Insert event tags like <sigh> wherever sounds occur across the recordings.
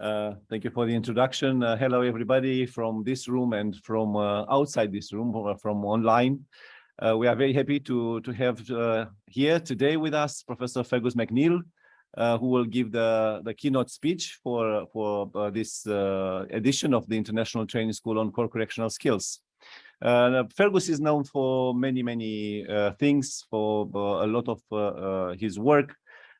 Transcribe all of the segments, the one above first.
Uh, thank you for the introduction. Uh, hello, everybody from this room and from uh, outside this room, uh, from online. Uh, we are very happy to, to have here today with us Professor Fergus McNeill, who will give the, the keynote speech for, for this edition of the International Training School on Core Correctional Skills. Fergus is known for many, many things, for a lot of his work,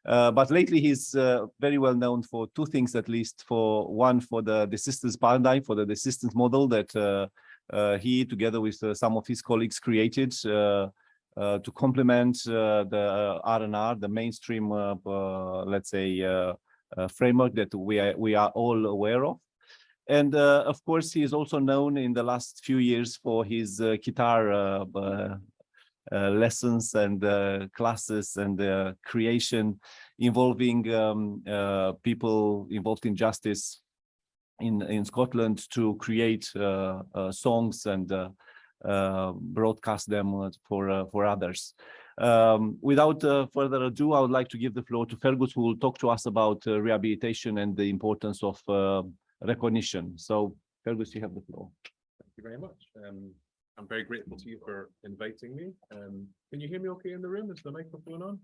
uh, but lately he's uh, very well known for two things at least. For one for the desistance paradigm for the desistance model that uh, uh he together with uh, some of his colleagues created to complement the RNR the mainstream let's say framework that we are we are all aware of. And of course he is also known in the last few years for his guitar uh, lessons and uh, classes and uh, creation involving um, people involved in justice in in Scotland to create songs and broadcast them for for others. Um, without uh, further ado, I would like to give the floor to Fergus, who will talk to us about uh, rehabilitation and the importance of uh, recognition. So, Fergus, you have the floor. Thank you very much. Um, I'm very grateful to you for inviting me. Um, can you hear me okay in the room? Is the microphone on?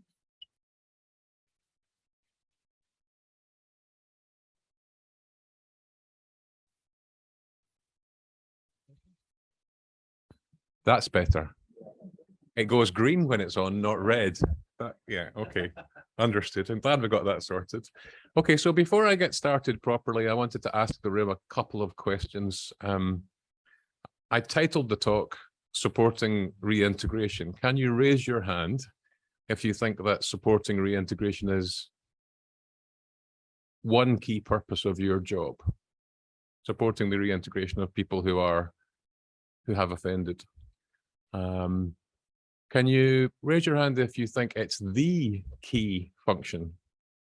That's better. It goes green when it's on, not red. That, yeah, okay. Understood. I'm glad we got that sorted. Okay, so before I get started properly, I wanted to ask the room a couple of questions. Um, I titled the talk supporting reintegration. Can you raise your hand if you think that supporting reintegration is one key purpose of your job? Supporting the reintegration of people who are who have offended. Um, can you raise your hand if you think it's the key function,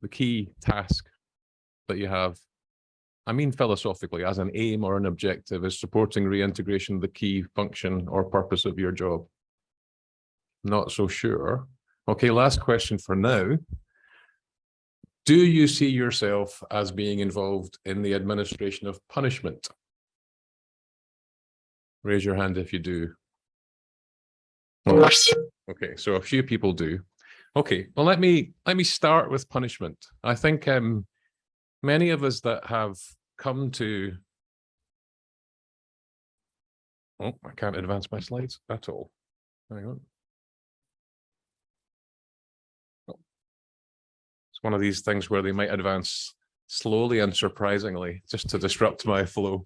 the key task that you have I mean philosophically, as an aim or an objective, is supporting reintegration the key function or purpose of your job? Not so sure. Okay, last question for now. Do you see yourself as being involved in the administration of punishment? Raise your hand if you do. Okay, so a few people do. Okay, well, let me let me start with punishment. I think um, many of us that have come to oh i can't advance my slides at all. Hang on. Oh. it's one of these things where they might advance slowly and surprisingly just to disrupt my flow.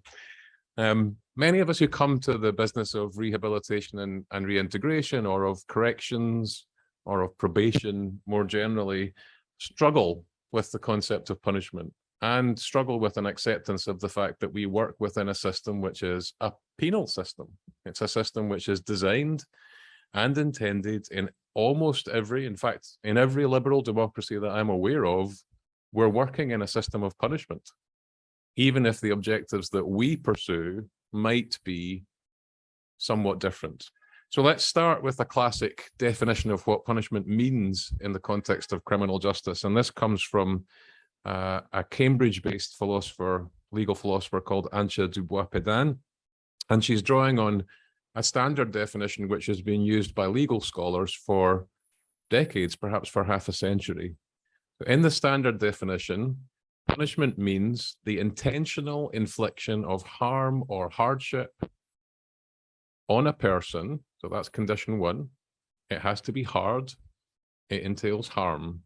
Um, many of us who come to the business of rehabilitation and, and reintegration or of corrections or of probation more generally struggle with the concept of punishment and struggle with an acceptance of the fact that we work within a system which is a penal system. It's a system which is designed and intended in almost every, in fact, in every liberal democracy that I'm aware of, we're working in a system of punishment, even if the objectives that we pursue might be somewhat different. So let's start with a classic definition of what punishment means in the context of criminal justice. And this comes from uh, a Cambridge-based philosopher, legal philosopher called Antje du Bois-Pedain, and she's drawing on a standard definition which has been used by legal scholars for decades, perhaps for half a century. In the standard definition, punishment means the intentional infliction of harm or hardship on a person. So that's condition one. It has to be hard. It entails harm.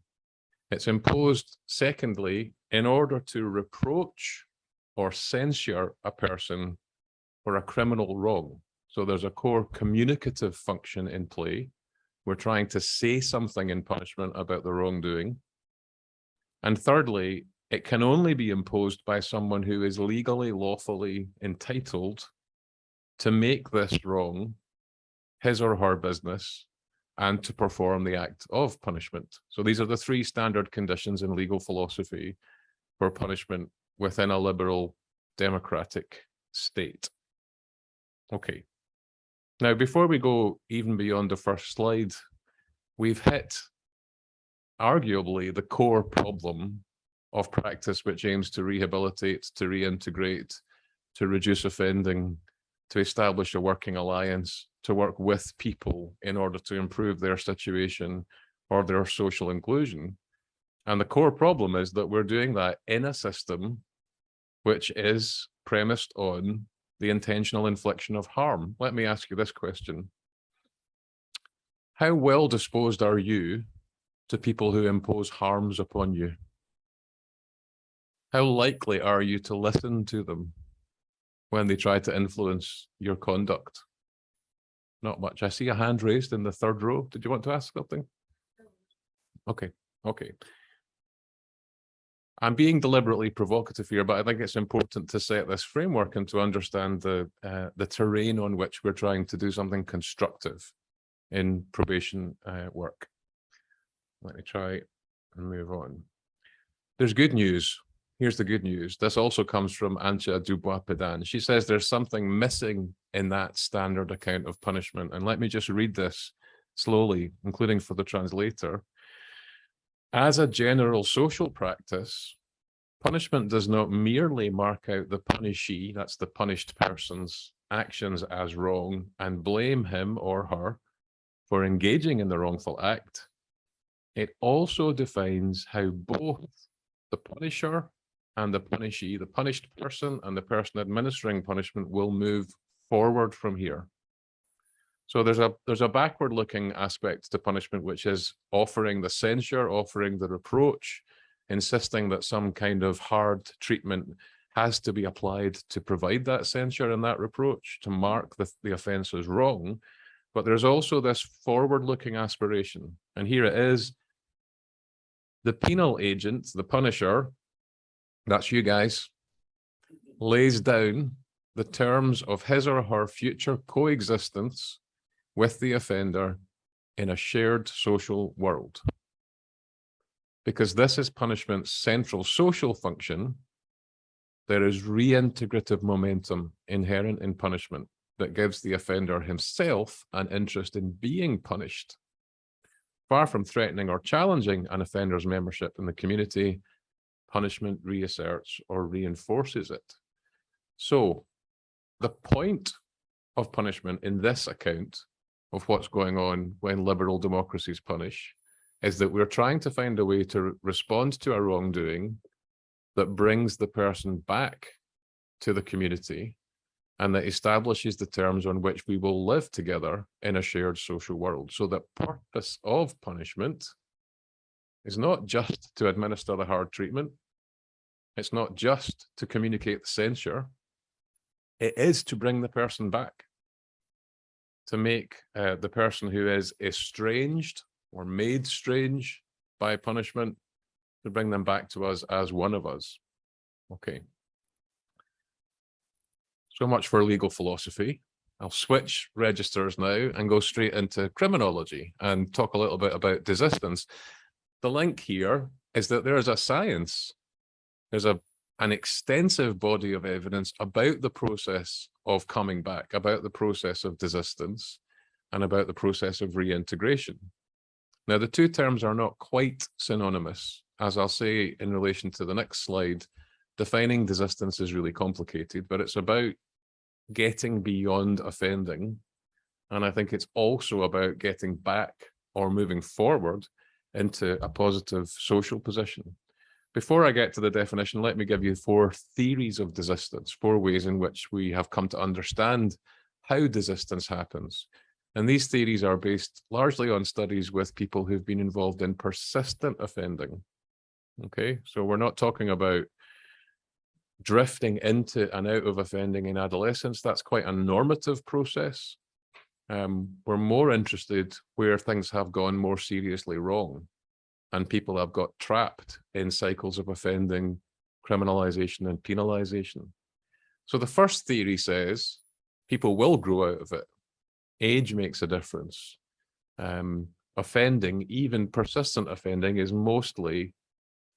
It's imposed, secondly, in order to reproach or censure a person for a criminal wrong. So there's a core communicative function in play. We're trying to say something in punishment about the wrongdoing. And thirdly, it can only be imposed by someone who is legally, lawfully entitled to make this wrong his or her business and to perform the act of punishment. So these are the three standard conditions in legal philosophy for punishment within a liberal democratic state. Okay. Now, before we go even beyond the first slide, we've hit arguably the core problem of practice which aims to rehabilitate, to reintegrate, to reduce offending, to establish a working alliance, to work with people in order to improve their situation or their social inclusion. And the core problem is that we're doing that in a system which is premised on the intentional infliction of harm. Let me ask you this question. How well disposed are you to people who impose harms upon you? How likely are you to listen to them when they try to influence your conduct? Not much. I see a hand raised in the third row. Did you want to ask something? Okay, okay. I'm being deliberately provocative here, but I think it's important to set this framework and to understand the uh, the terrain on which we're trying to do something constructive in probation uh, work. Let me try and move on. There's good news. Here's the good news. This also comes from Antje du Bois-Pedain. She says there's something missing in that standard account of punishment. And let me just read this slowly, including for the translator. As a general social practice, punishment does not merely mark out the punishee, that's the punished person's actions as wrong, and blame him or her for engaging in the wrongful act. It also defines how both the punisher and the punishee, the punished person and the person administering punishment will move forward from here. So there's a there's a backward looking aspect to punishment, which is offering the censure, offering the reproach, insisting that some kind of hard treatment has to be applied to provide that censure and that reproach, to mark the, the offence as wrong. But there's also this forward looking aspiration. And here it is. The penal agent, the punisher, that's you guys, lays down the terms of his or her future coexistence with the offender in a shared social world. Because this is punishment's central social function, there is reintegrative momentum inherent in punishment that gives the offender himself an interest in being punished. Far from threatening or challenging an offender's membership in the community, punishment reasserts or reinforces it. So the point of punishment in this account of what's going on when liberal democracies punish is that we're trying to find a way to respond to a wrongdoing that brings the person back to the community and that establishes the terms on which we will live together in a shared social world. So the purpose of punishment is not just to administer the hard treatment. It's not just to communicate the censure. It is to bring the person back to make uh, the person who is estranged or made strange by punishment to bring them back to us as one of us. Okay. So much for legal philosophy. I'll switch registers now and go straight into criminology and talk a little bit about desistance. The link here is that there is a science. There's a an extensive body of evidence about the process of coming back, about the process of desistance, and about the process of reintegration. Now, the two terms are not quite synonymous. As I'll say in relation to the next slide, defining desistance is really complicated, but it's about getting beyond offending. And I think it's also about getting back or moving forward into a positive social position. Before I get to the definition, let me give you four theories of desistance, four ways in which we have come to understand how desistance happens. And these theories are based largely on studies with people who've been involved in persistent offending. Okay, so we're not talking about drifting into and out of offending in adolescence. That's quite a normative process. Um, we're more interested where things have gone more seriously wrong and people have got trapped in cycles of offending, criminalization and penalization. So the first theory says people will grow out of it. Age makes a difference. Um, offending, even persistent offending, is mostly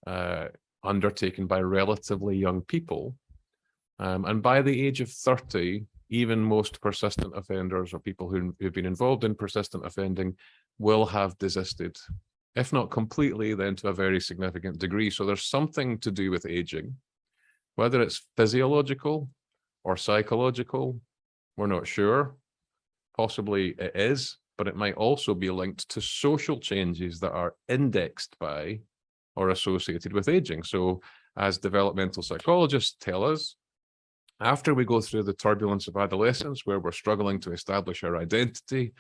uh, undertaken by relatively young people. Um, and by the age of 30, even most persistent offenders or people who, who've been involved in persistent offending will have desisted if not completely, then to a very significant degree. So there's something to do with aging, whether it's physiological or psychological, we're not sure. Possibly it is, but it might also be linked to social changes that are indexed by or associated with aging. So as developmental psychologists tell us, after we go through the turbulence of adolescence, where we're struggling to establish our identity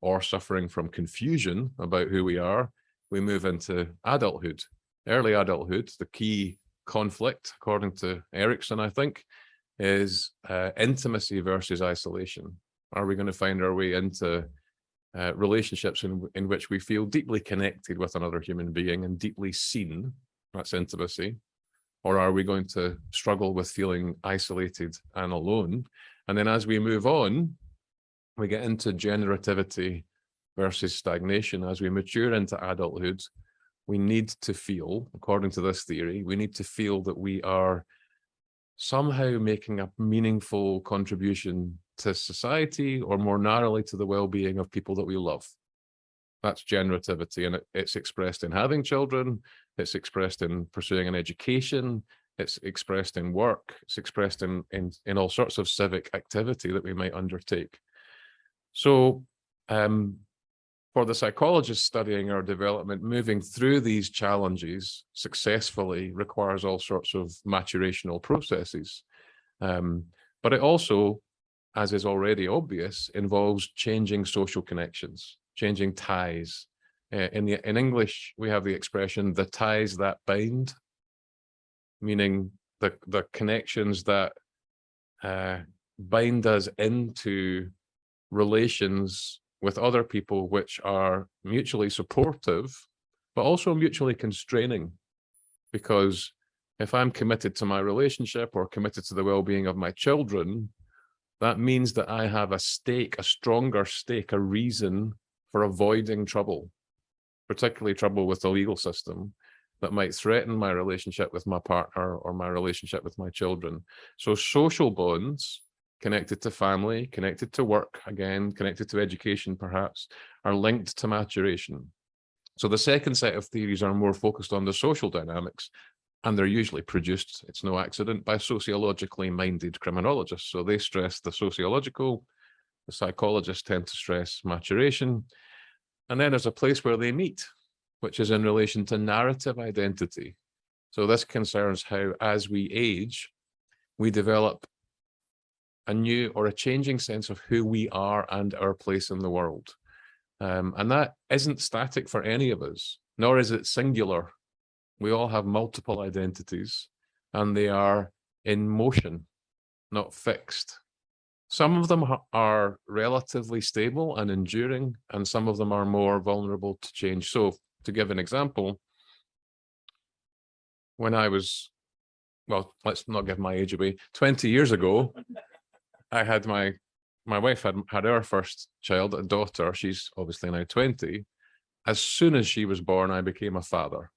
or suffering from confusion about who we are, we move into adulthood. Early adulthood, the key conflict, according to Erikson, I think, is uh, intimacy versus isolation. Are we going to find our way into uh, relationships in, in which we feel deeply connected with another human being and deeply seen, that's intimacy, or are we going to struggle with feeling isolated and alone? And then as we move on, we get into generativity versus stagnation. As we mature into adulthood, we need to feel, according to this theory, we need to feel that we are somehow making a meaningful contribution to society or more narrowly to the well-being of people that we love. That's generativity and it, it's expressed in having children, it's expressed in pursuing an education, it's expressed in work, it's expressed in, in, in all sorts of civic activity that we might undertake. So um, for the psychologist studying our development, moving through these challenges successfully requires all sorts of maturational processes. Um, but it also as is already obvious, involves changing social connections, changing ties. Uh, in, the, in English, we have the expression, the ties that bind, meaning the, the connections that uh, bind us into relations with other people which are mutually supportive, but also mutually constraining. Because if I'm committed to my relationship or committed to the well-being of my children, that means that I have a stake, a stronger stake, a reason for avoiding trouble, particularly trouble with the legal system that might threaten my relationship with my partner or my relationship with my children. So social bonds connected to family, connected to work, again, connected to education, perhaps, are linked to maturation. So the second set of theories are more focused on the social dynamics and they're usually produced, it's no accident, by sociologically minded criminologists. So they stress the sociological, the psychologists tend to stress maturation. And then there's a place where they meet, which is in relation to narrative identity. So this concerns how, as we age, we develop a new or a changing sense of who we are and our place in the world. Um, and that isn't static for any of us, nor is it singular we all have multiple identities and they are in motion, not fixed. Some of them are relatively stable and enduring, and some of them are more vulnerable to change. So to give an example, when I was, well, let's not give my age away, 20 years ago, I had my, my wife had had our first child, a daughter, she's obviously now 20. As soon as she was born, I became a father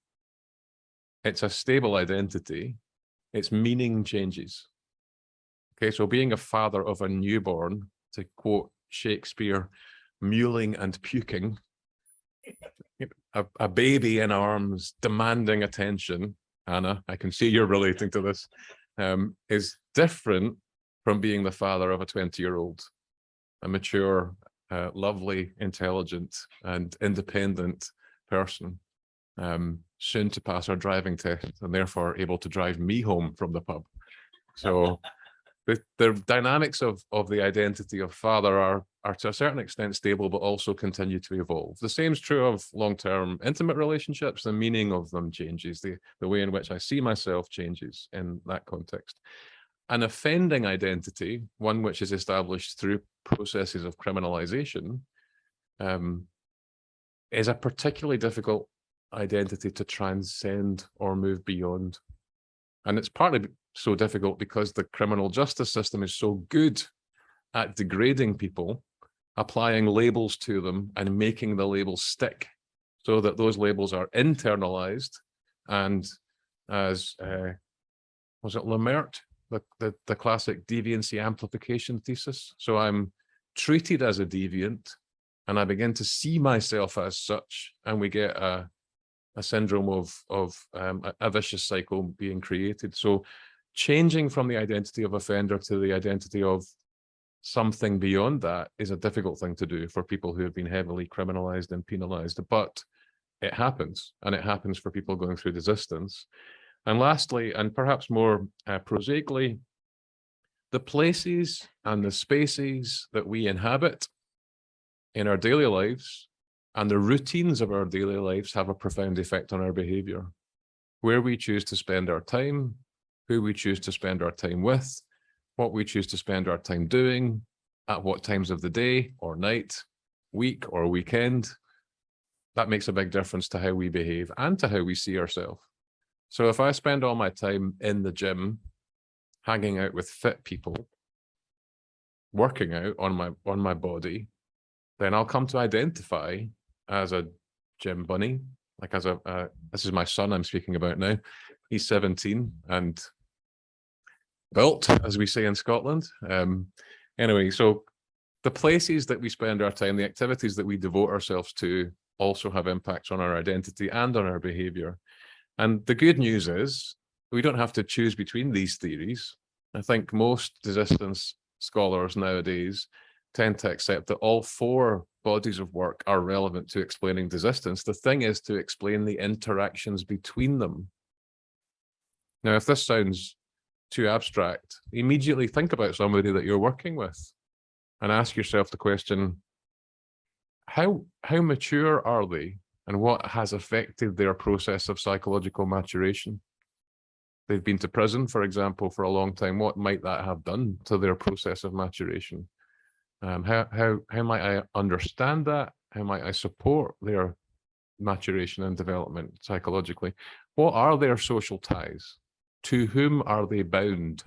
it's a stable identity, its meaning changes. Okay, so being a father of a newborn, to quote Shakespeare, mewling and puking, a, a baby in arms demanding attention, Anna, I can see you're relating to this, um, is different from being the father of a 20 year old, a mature, uh, lovely, intelligent and independent person um, soon to pass our driving test and therefore able to drive me home from the pub. So the, the dynamics of, of the identity of father are, are to a certain extent stable, but also continue to evolve. The same is true of long-term intimate relationships. The meaning of them changes. The, the way in which I see myself changes in that context. An offending identity, one which is established through processes of criminalization, um, is a particularly difficult identity to transcend or move beyond. And it's partly so difficult because the criminal justice system is so good at degrading people, applying labels to them and making the labels stick so that those labels are internalized and as uh, was it Lemert, the, the, the classic deviancy amplification thesis. So I'm treated as a deviant and I begin to see myself as such, and we get a, a syndrome of, of um, a, vicious cycle being created. So changing from the identity of offender to the identity of something beyond that is a difficult thing to do for people who have been heavily criminalized and penalized, but it happens, and it happens for people going through desistance. And lastly, and perhaps more uh, prosaically, the places and the spaces that we inhabit in our daily lives and the routines of our daily lives have a profound effect on our behavior. Where we choose to spend our time, who we choose to spend our time with, what we choose to spend our time doing, at what times of the day or night, week or weekend, that makes a big difference to how we behave and to how we see ourselves. So if I spend all my time in the gym, hanging out with fit people, working out on my on my body, then I'll come to identify as a gym bunny, like as a, uh, this is my son I'm speaking about now. He's 17 and built, as we say in Scotland. Um, anyway, so the places that we spend our time, the activities that we devote ourselves to also have impacts on our identity and on our behavior. And the good news is we don't have to choose between these theories. I think most desistance scholars nowadays tend to accept that all four bodies of work are relevant to explaining desistance. The thing is to explain the interactions between them. Now, if this sounds too abstract, immediately think about somebody that you're working with and ask yourself the question, how, how mature are they and what has affected their process of psychological maturation? They've been to prison, for example, for a long time. What might that have done to their process of maturation? Um, how, how, how might I understand that? How might I support their maturation and development psychologically? What are their social ties? To whom are they bound?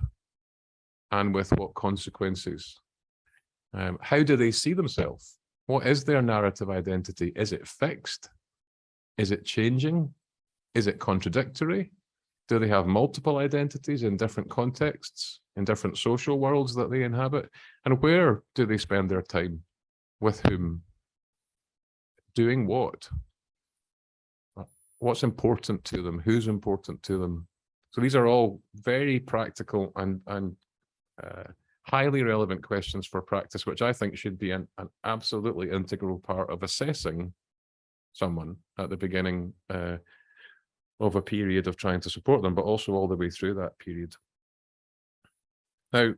And with what consequences? Um, how do they see themselves? What is their narrative identity? Is it fixed? Is it changing? Is it contradictory? Do they have multiple identities in different contexts, in different social worlds that they inhabit? And where do they spend their time? With whom? Doing what? What's important to them? Who's important to them? So these are all very practical and, and uh, highly relevant questions for practice, which I think should be an, an absolutely integral part of assessing someone at the beginning uh, of a period of trying to support them, but also all the way through that period. Now,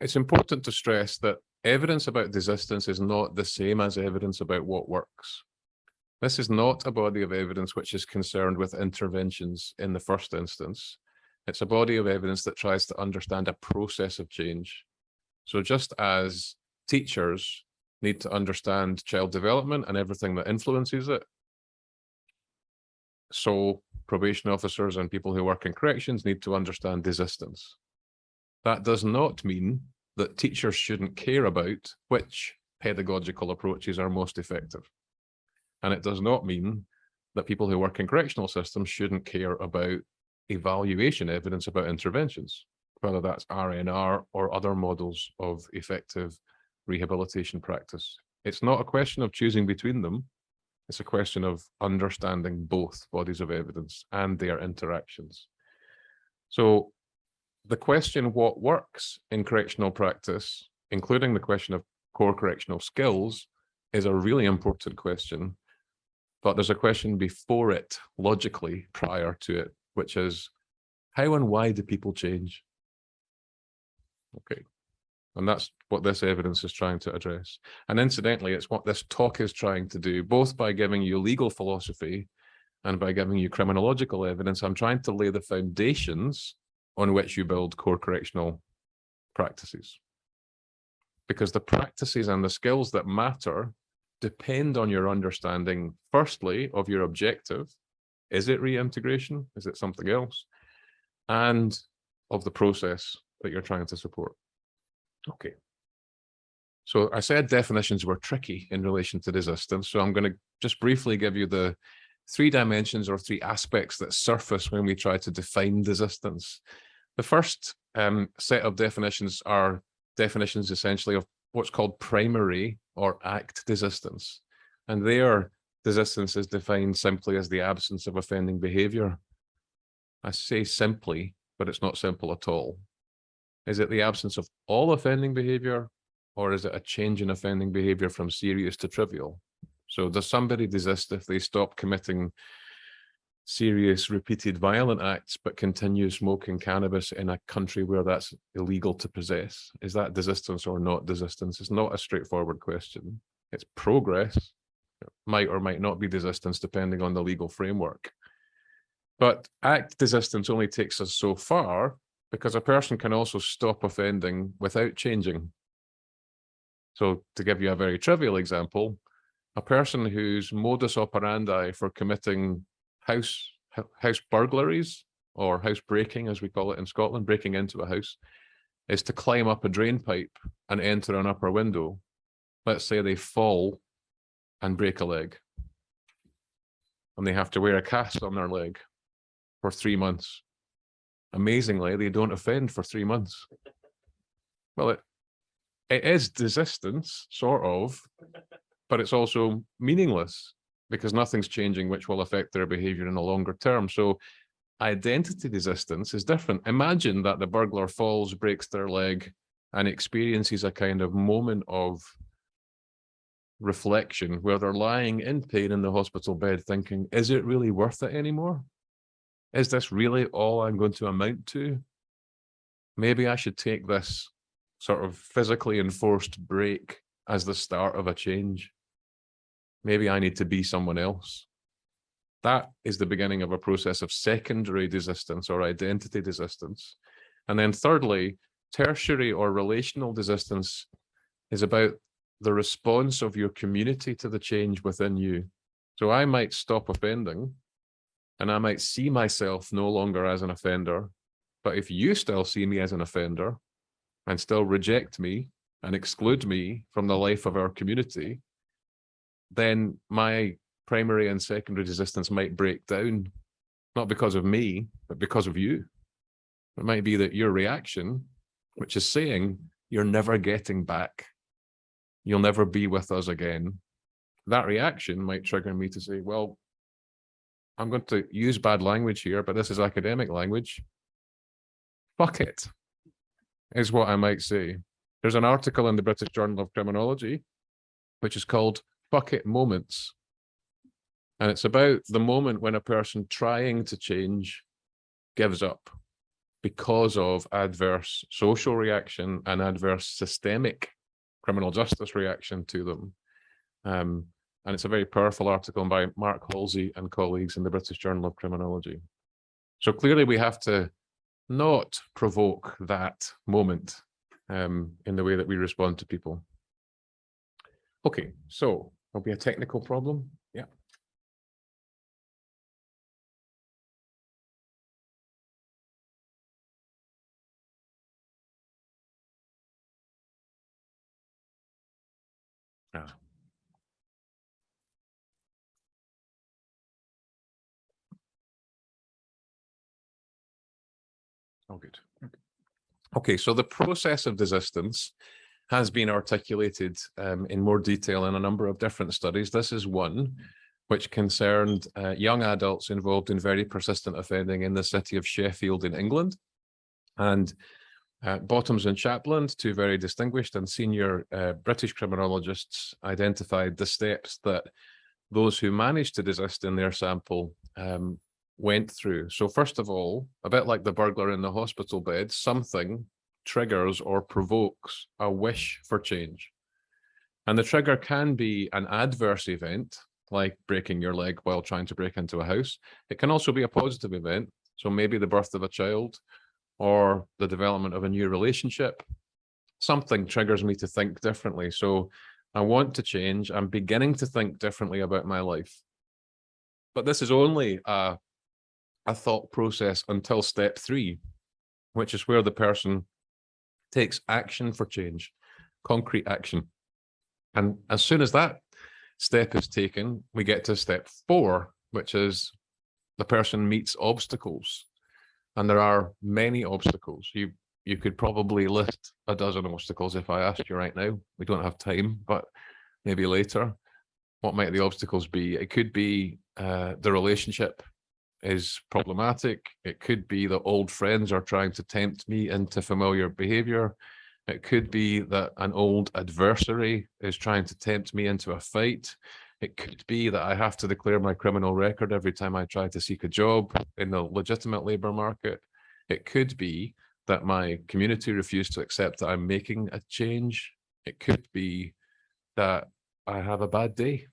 it's important to stress that evidence about desistance is not the same as evidence about what works. This is not a body of evidence which is concerned with interventions in the first instance. It's a body of evidence that tries to understand a process of change. So just as teachers need to understand child development and everything that influences it, so probation officers and people who work in corrections need to understand desistance. That does not mean that teachers shouldn't care about which pedagogical approaches are most effective. And it does not mean that people who work in correctional systems shouldn't care about evaluation evidence about interventions, whether that's RNR or other models of effective rehabilitation practice. It's not a question of choosing between them. It's a question of understanding both bodies of evidence and their interactions. So the question what works in correctional practice, including the question of core correctional skills, is a really important question. But there's a question before it, logically, prior to it, which is how and why do people change? Okay. And that's what this evidence is trying to address. And incidentally, it's what this talk is trying to do, both by giving you legal philosophy and by giving you criminological evidence. I'm trying to lay the foundations on which you build core correctional practices. Because the practices and the skills that matter depend on your understanding, firstly, of your objective, is it reintegration? Is it something else? And of the process that you're trying to support. Okay. So I said definitions were tricky in relation to desistance. So I'm going to just briefly give you the three dimensions or three aspects that surface when we try to define desistance. The first um, set of definitions are definitions essentially of what's called primary or act desistance. And there, desistance is defined simply as the absence of offending behavior. I say simply, but it's not simple at all. Is it the absence of all offending behavior or is it a change in offending behavior from serious to trivial? So does somebody desist if they stop committing serious repeated violent acts but continue smoking cannabis in a country where that's illegal to possess? Is that desistance or not desistance? It's not a straightforward question. It's progress. It might or might not be desistance depending on the legal framework. But act desistance only takes us so far because a person can also stop offending without changing. So to give you a very trivial example, a person whose modus operandi for committing house house burglaries or house breaking, as we call it in Scotland, breaking into a house, is to climb up a drain pipe and enter an upper window. Let's say they fall and break a leg. And they have to wear a cast on their leg for three months. Amazingly, they don't offend for three months. Well, it, it is desistance, sort of, but it's also meaningless because nothing's changing which will affect their behavior in the longer term. So identity desistance is different. Imagine that the burglar falls, breaks their leg, and experiences a kind of moment of reflection where they're lying in pain in the hospital bed thinking, is it really worth it anymore? Is this really all I'm going to amount to? Maybe I should take this sort of physically enforced break as the start of a change. Maybe I need to be someone else. That is the beginning of a process of secondary desistance or identity desistance. And then thirdly, tertiary or relational desistance is about the response of your community to the change within you. So I might stop offending and I might see myself no longer as an offender. But if you still see me as an offender and still reject me and exclude me from the life of our community, then my primary and secondary desistance might break down, not because of me, but because of you. It might be that your reaction, which is saying you're never getting back, you'll never be with us again, that reaction might trigger me to say, well, I'm going to use bad language here, but this is academic language. Fuck it, is what I might say. There's an article in the British Journal of Criminology, which is called bucket moments. And it's about the moment when a person trying to change gives up because of adverse social reaction and adverse systemic criminal justice reaction to them. Um, and it's a very powerful article by Mark Halsey and colleagues in the British Journal of Criminology. So clearly we have to not provoke that moment um, in the way that we respond to people. Okay, so There'll be a technical problem. Oh, good. Okay, so the process of desistance has been articulated um, in more detail in a number of different studies. This is one which concerned uh, young adults involved in very persistent offending in the city of Sheffield in England. And uh, Bottoms and Shapland, two very distinguished and senior uh, British criminologists, identified the steps that those who managed to desist in their sample um, went through. So first of all, a bit like the burglar in the hospital bed, something triggers or provokes a wish for change. And the trigger can be an adverse event, like breaking your leg while trying to break into a house. It can also be a positive event. So maybe the birth of a child or the development of a new relationship. Something triggers me to think differently. So I want to change. I'm beginning to think differently about my life. But this is only a, a thought process until step three, which is where the person takes action for change, concrete action. And as soon as that step is taken, we get to step four, which is the person meets obstacles. And there are many obstacles. You you could probably list a dozen obstacles if I asked you right now. We don't have time, but maybe later. What might the obstacles be? It could be uh, the relationship is uh, problematic. It could be that old friends are trying to tempt me into familiar behavior. It could be that an old adversary is trying to tempt me into a fight. It could be that I have to declare my criminal record every time I try to seek a job in the legitimate labour market. It could be that my community refuse to accept that I'm making a change. It could be that I have a bad day.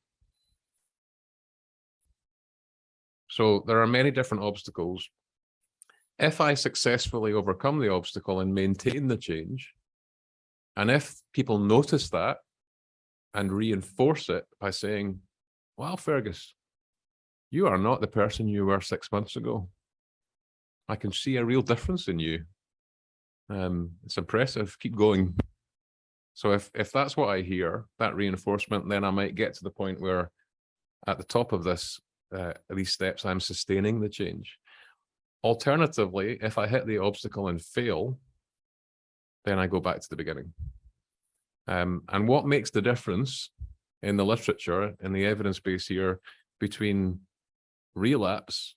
So there are many different obstacles. If I successfully overcome the obstacle and maintain the change, and if people notice that and reinforce it by saying, wow, Fergus, you are not the person you were six months ago. I can see a real difference in you. Um, it's impressive. Keep going. So if, if that's what I hear, that reinforcement, then I might get to the point where at the top of this, uh, these steps, I'm sustaining the change. Alternatively, if I hit the obstacle and fail, then I go back to the beginning. Um, and what makes the difference in the literature, in the evidence base here, between relapse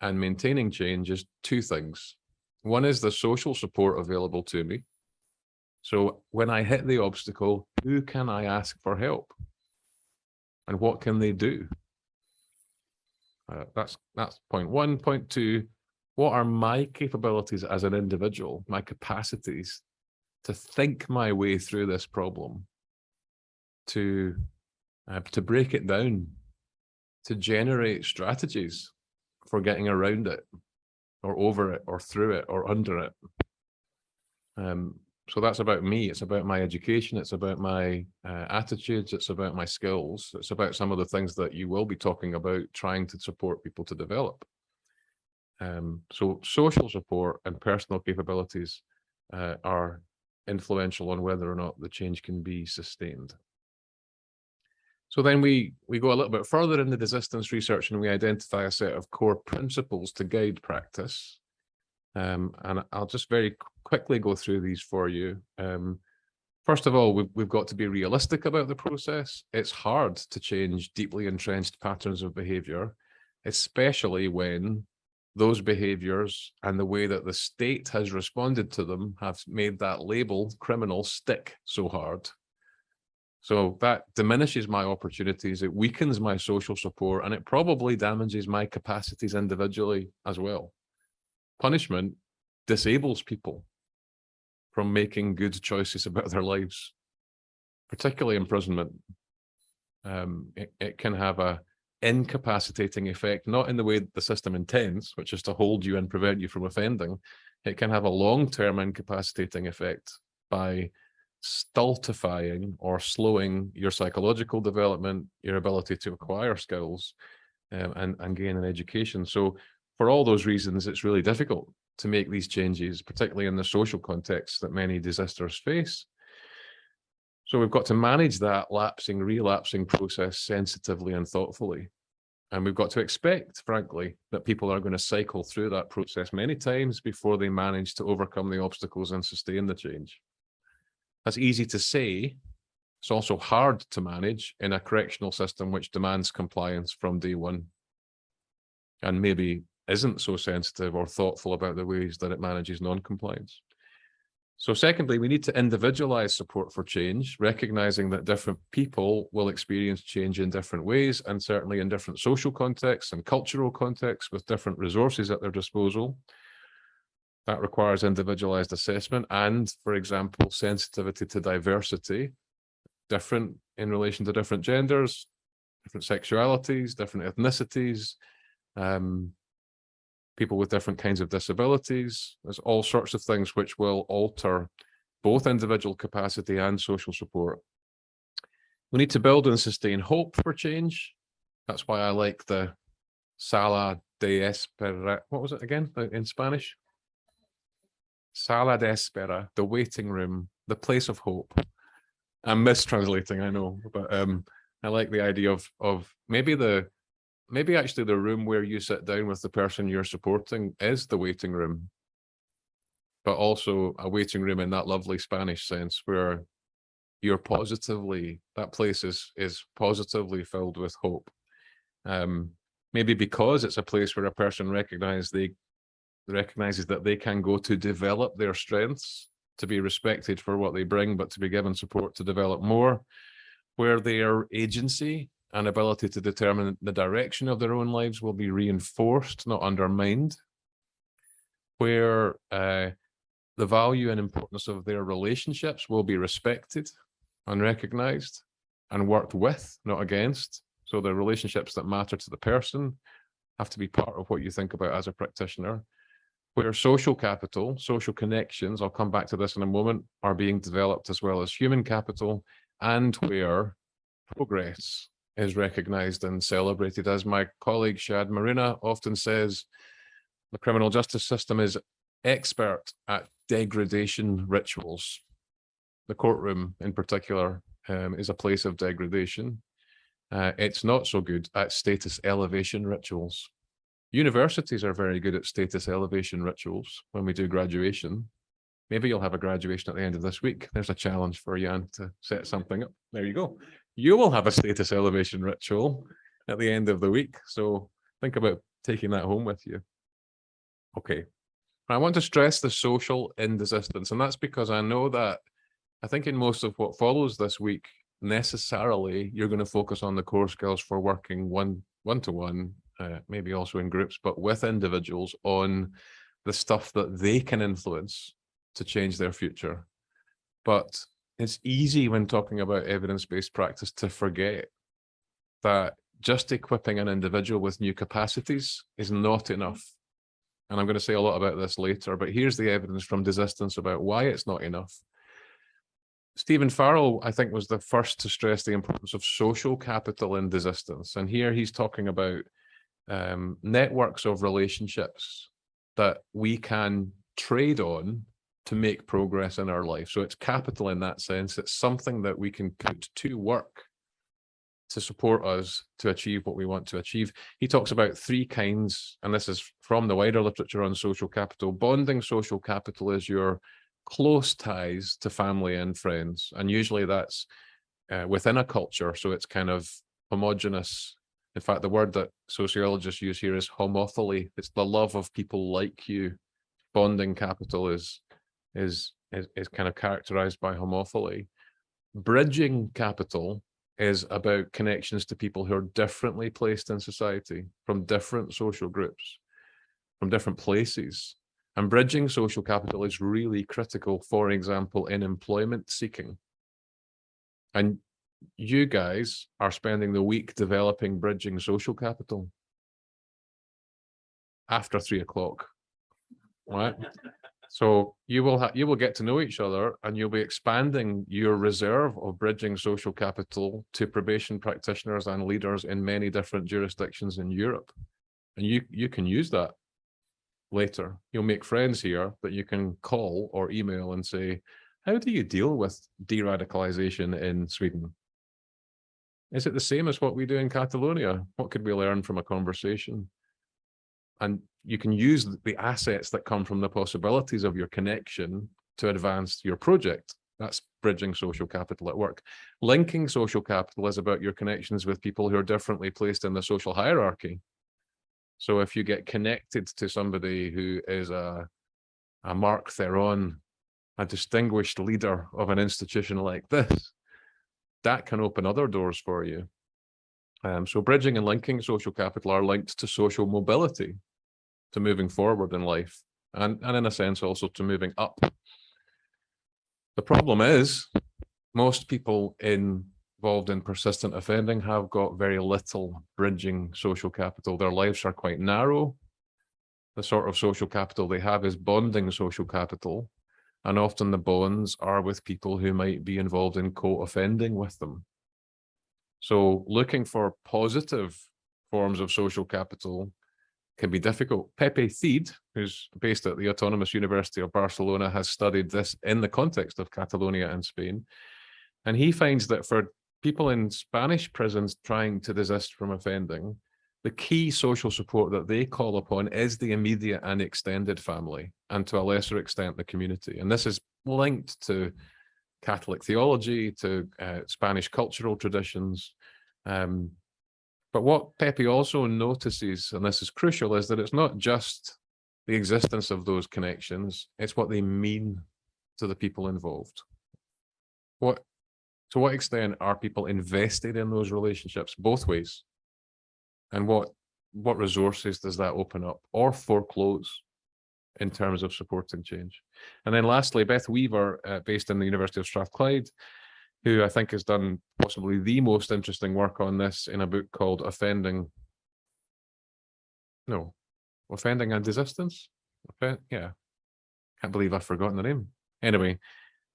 and maintaining change is two things. One is the social support available to me. So when I hit the obstacle, who can I ask for help? And what can they do? Uh, that's that's point one. Point two, what are my capabilities as an individual, my capacities to think my way through this problem, to uh, to break it down, to generate strategies for getting around it, or over it, or through it, or under it. Um, so that's about me. It's about my education. It's about my uh, attitudes. It's about my skills. It's about some of the things that you will be talking about trying to support people to develop. Um, so social support and personal capabilities uh, are influential on whether or not the change can be sustained. So then we, we go a little bit further in the desistance research and we identify a set of core principles to guide practice. Um, and I'll just very quickly go through these for you. Um, first of all, we've, we've got to be realistic about the process. It's hard to change deeply entrenched patterns of behavior, especially when those behaviors and the way that the state has responded to them have made that label criminal stick so hard. So that diminishes my opportunities, it weakens my social support, and it probably damages my capacities individually as well. Punishment disables people from making good choices about their lives, particularly imprisonment. Um, it, it can have a incapacitating effect, not in the way the system intends, which is to hold you and prevent you from offending. It can have a long-term incapacitating effect by stultifying or slowing your psychological development, your ability to acquire skills um, and, and gain an education. So for all those reasons, it's really difficult to make these changes, particularly in the social context that many desisters face. So we've got to manage that lapsing, relapsing process sensitively and thoughtfully. And we've got to expect, frankly, that people are going to cycle through that process many times before they manage to overcome the obstacles and sustain the change. That's easy to say. It's also hard to manage in a correctional system which demands compliance from day one and maybe isn't so sensitive or thoughtful about the ways that it manages non-compliance. So secondly, we need to individualize support for change, recognizing that different people will experience change in different ways and certainly in different social contexts and cultural contexts with different resources at their disposal. That requires individualized assessment and, for example, sensitivity to diversity, different in relation to different genders, different sexualities, different ethnicities, um, people with different kinds of disabilities. There's all sorts of things which will alter both individual capacity and social support. We need to build and sustain hope for change. That's why I like the Sala de Espera. What was it again in Spanish? Sala de Espera, the waiting room, the place of hope. I'm mistranslating, I know, but um, I like the idea of of maybe the maybe actually the room where you sit down with the person you're supporting is the waiting room. but also a waiting room in that lovely Spanish sense where you're positively, that place is, is positively filled with hope. Um, maybe because it's a place where a person recognizes they recognizes that they can go to develop their strengths, to be respected for what they bring, but to be given support to develop more, where their agency and ability to determine the direction of their own lives will be reinforced, not undermined, where uh, the value and importance of their relationships will be respected and recognized and worked with, not against. So the relationships that matter to the person have to be part of what you think about as a practitioner. Where social capital, social connections, I'll come back to this in a moment, are being developed as well as human capital, and where progress is recognized and celebrated. As my colleague Shadd Maruna often says, the criminal justice system is expert at degradation rituals. The courtroom in particular um, is a place of degradation. Uh, it's not so good at status elevation rituals. Universities are very good at status elevation rituals when we do graduation. Maybe you'll have a graduation at the end of this week. There's a challenge for Jan to set something up. There you go. You will have a status elevation ritual at the end of the week. So think about taking that home with you. Okay. I want to stress the social in and that's because I know that I think in most of what follows this week, necessarily you're going to focus on the core skills for working one one to one, uh, maybe also in groups, but with individuals on the stuff that they can influence to change their future. But it's easy when talking about evidence-based practice to forget that just equipping an individual with new capacities is not enough. And I'm going to say a lot about this later, but here's the evidence from desistance about why it's not enough. Stephen Farrall, I think, was the first to stress the importance of social capital in desistance. And here he's talking about um, networks of relationships that we can trade on to make progress in our life. So it's capital in that sense. It's something that we can put to work to support us to achieve what we want to achieve. He talks about three kinds, and this is from the wider literature on social capital. Bonding social capital is your close ties to family and friends. And usually that's uh, within a culture. So it's kind of homogenous. In fact, the word that sociologists use here is homophily. It's the love of people like you. Bonding capital is, is, is, is kind of characterized by homophily. Bridging capital is about connections to people who are differently placed in society from different social groups, from different places. And bridging social capital is really critical, for example, in employment seeking. And you guys are spending the week developing bridging social capital after three o'clock, right? <laughs> So you will you will get to know each other and you'll be expanding your reserve of bridging social capital to probation practitioners and leaders in many different jurisdictions in Europe. And you you can use that later. You'll make friends here that you can call or email and say, how do you deal with de-radicalization in Sweden? Is it the same as what we do in Catalonia? What could we learn from a conversation? And you can use the assets that come from the possibilities of your connection to advance your project. That's bridging social capital at work. Linking social capital is about your connections with people who are differently placed in the social hierarchy. So if you get connected to somebody who is a, a Mark Theron, a distinguished leader of an institution like this, that can open other doors for you. Um, so bridging and linking social capital are linked to social mobility, to moving forward in life, and, and in a sense also to moving up. The problem is most people in involved in persistent offending have got very little bridging social capital. Their lives are quite narrow. The sort of social capital they have is bonding social capital. And often the bonds are with people who might be involved in co-offending with them. So looking for positive forms of social capital can be difficult. Pepe Cid, who's based at the Autonomous University of Barcelona, has studied this in the context of Catalonia and Spain. And he finds that for people in Spanish prisons trying to desist from offending, the key social support that they call upon is the immediate and extended family, and to a lesser extent, the community. And this is linked to Catholic theology, to uh, Spanish cultural traditions. Um, but what Pepe also notices, and this is crucial, is that it's not just the existence of those connections, it's what they mean to the people involved. What, to what extent are people invested in those relationships both ways? And what, what resources does that open up or foreclose in terms of supporting change? And then lastly, Beth Weaver, uh, based in the University of Strathclyde, who I think has done possibly the most interesting work on this in a book called Offending. No, Offending and Desistance. Offen yeah, can't believe I've forgotten the name. Anyway,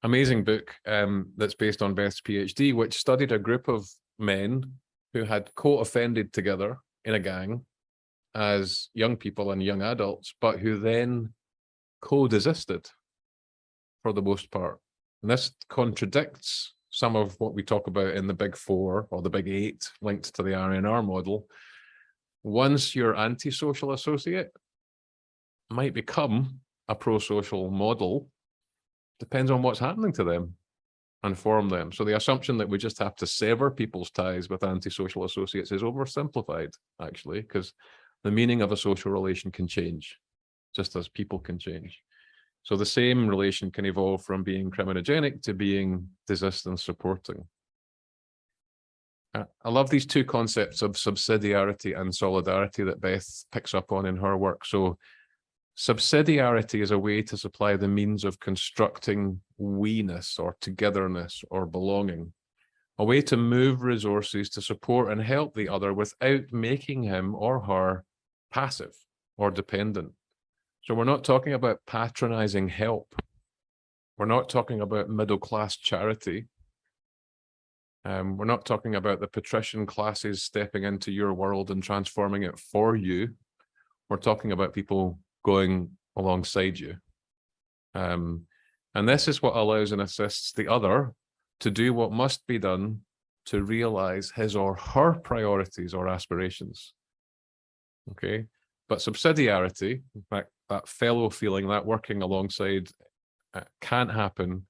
amazing book um, that's based on Beth's PhD, which studied a group of men who had co-offended together in a gang as young people and young adults, but who then co-desisted for the most part. And this contradicts some of what we talk about in the big four or the big eight linked to the RNR model. Once your anti-social associate might become a pro-social model, depends on what's happening to them and form them. So the assumption that we just have to sever people's ties with antisocial associates is oversimplified, actually, because the meaning of a social relation can change, just as people can change. So the same relation can evolve from being criminogenic to being desistance supporting. I love these two concepts of subsidiarity and solidarity that Beth picks up on in her work. So subsidiarity is a way to supply the means of constructing we-ness or togetherness or belonging, a way to move resources to support and help the other without making him or her passive or dependent. So we're not talking about patronizing help. We're not talking about middle-class charity. Um, we're not talking about the patrician classes stepping into your world and transforming it for you. We're talking about people going alongside you. Um, and this is what allows and assists the other to do what must be done to realize his or her priorities or aspirations. Okay, but subsidiarity, in fact, that fellow feeling, that working alongside uh, can't happen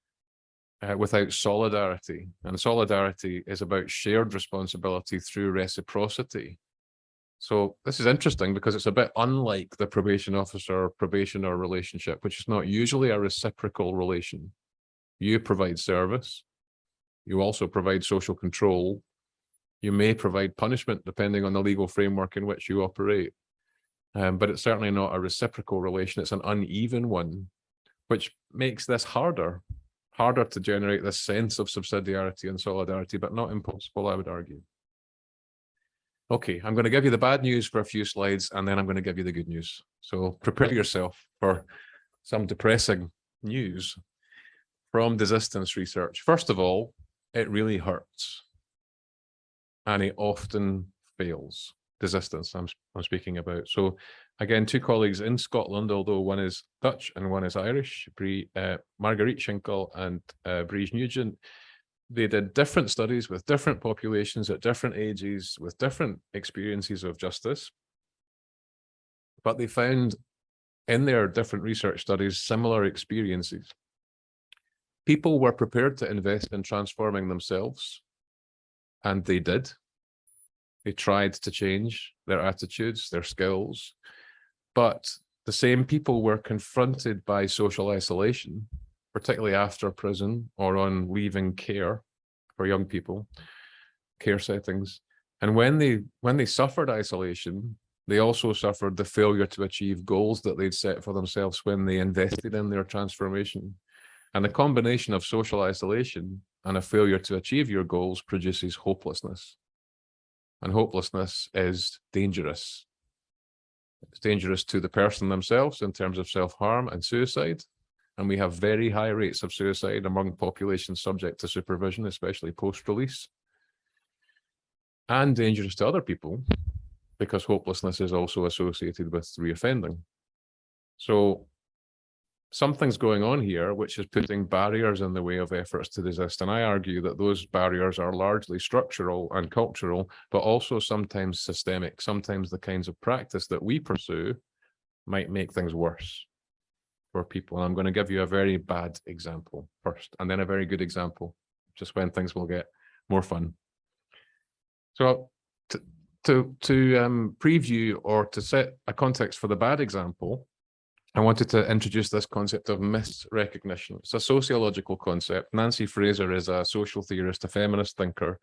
uh, without solidarity. And solidarity is about shared responsibility through reciprocity. So this is interesting because it's a bit unlike the probation officer probationer relationship, which is not usually a reciprocal relation. You provide service. You also provide social control. You may provide punishment depending on the legal framework in which you operate. Um, but it's certainly not a reciprocal relation. It's an uneven one, which makes this harder, harder to generate this sense of subsidiarity and solidarity, but not impossible, I would argue. Okay, I'm going to give you the bad news for a few slides, and then I'm going to give you the good news. So prepare yourself for some depressing news from desistance research. First of all, it really hurts. And it often fails desistance I'm, I'm speaking about. So again, two colleagues in Scotland, although one is Dutch and one is Irish, Brie, uh, Marguerite Schinkel and uh, Briege Nugent, they did different studies with different populations at different ages, with different experiences of justice. But they found in their different research studies, similar experiences. People were prepared to invest in transforming themselves, and they did. They tried to change their attitudes, their skills, but the same people were confronted by social isolation, particularly after prison or on leaving care for young people, care settings. And when they when they suffered isolation, they also suffered the failure to achieve goals that they'd set for themselves when they invested in their transformation. And the combination of social isolation and a failure to achieve your goals produces hopelessness and hopelessness is dangerous. It's dangerous to the person themselves in terms of self-harm and suicide. And we have very high rates of suicide among populations subject to supervision, especially post-release. And dangerous to other people because hopelessness is also associated with reoffending. So something's going on here which is putting barriers in the way of efforts to resist. And I argue that those barriers are largely structural and cultural, but also sometimes systemic. Sometimes the kinds of practice that we pursue might make things worse for people. And I'm going to give you a very bad example first, and then a very good example, just when things will get more fun. So to, to, to um, preview or to set a context for the bad example, I wanted to introduce this concept of misrecognition. It's a sociological concept. Nancy Fraser is a social theorist, a feminist thinker,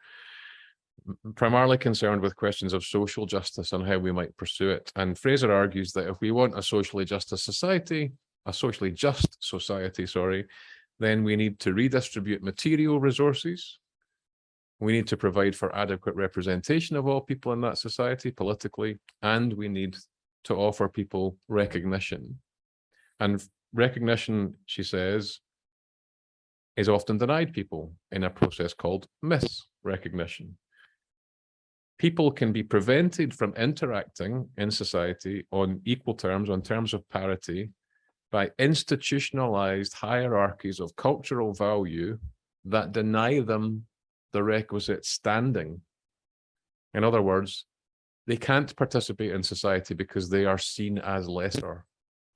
primarily concerned with questions of social justice and how we might pursue it. And Fraser argues that if we want a socially justice society, a socially just society, sorry, then we need to redistribute material resources. We need to provide for adequate representation of all people in that society politically, and we need to offer people recognition and recognition, she says, is often denied people in a process called misrecognition. People can be prevented from interacting in society on equal terms, on terms of parity, by institutionalized hierarchies of cultural value that deny them the requisite standing. In other words, they can't participate in society because they are seen as lesser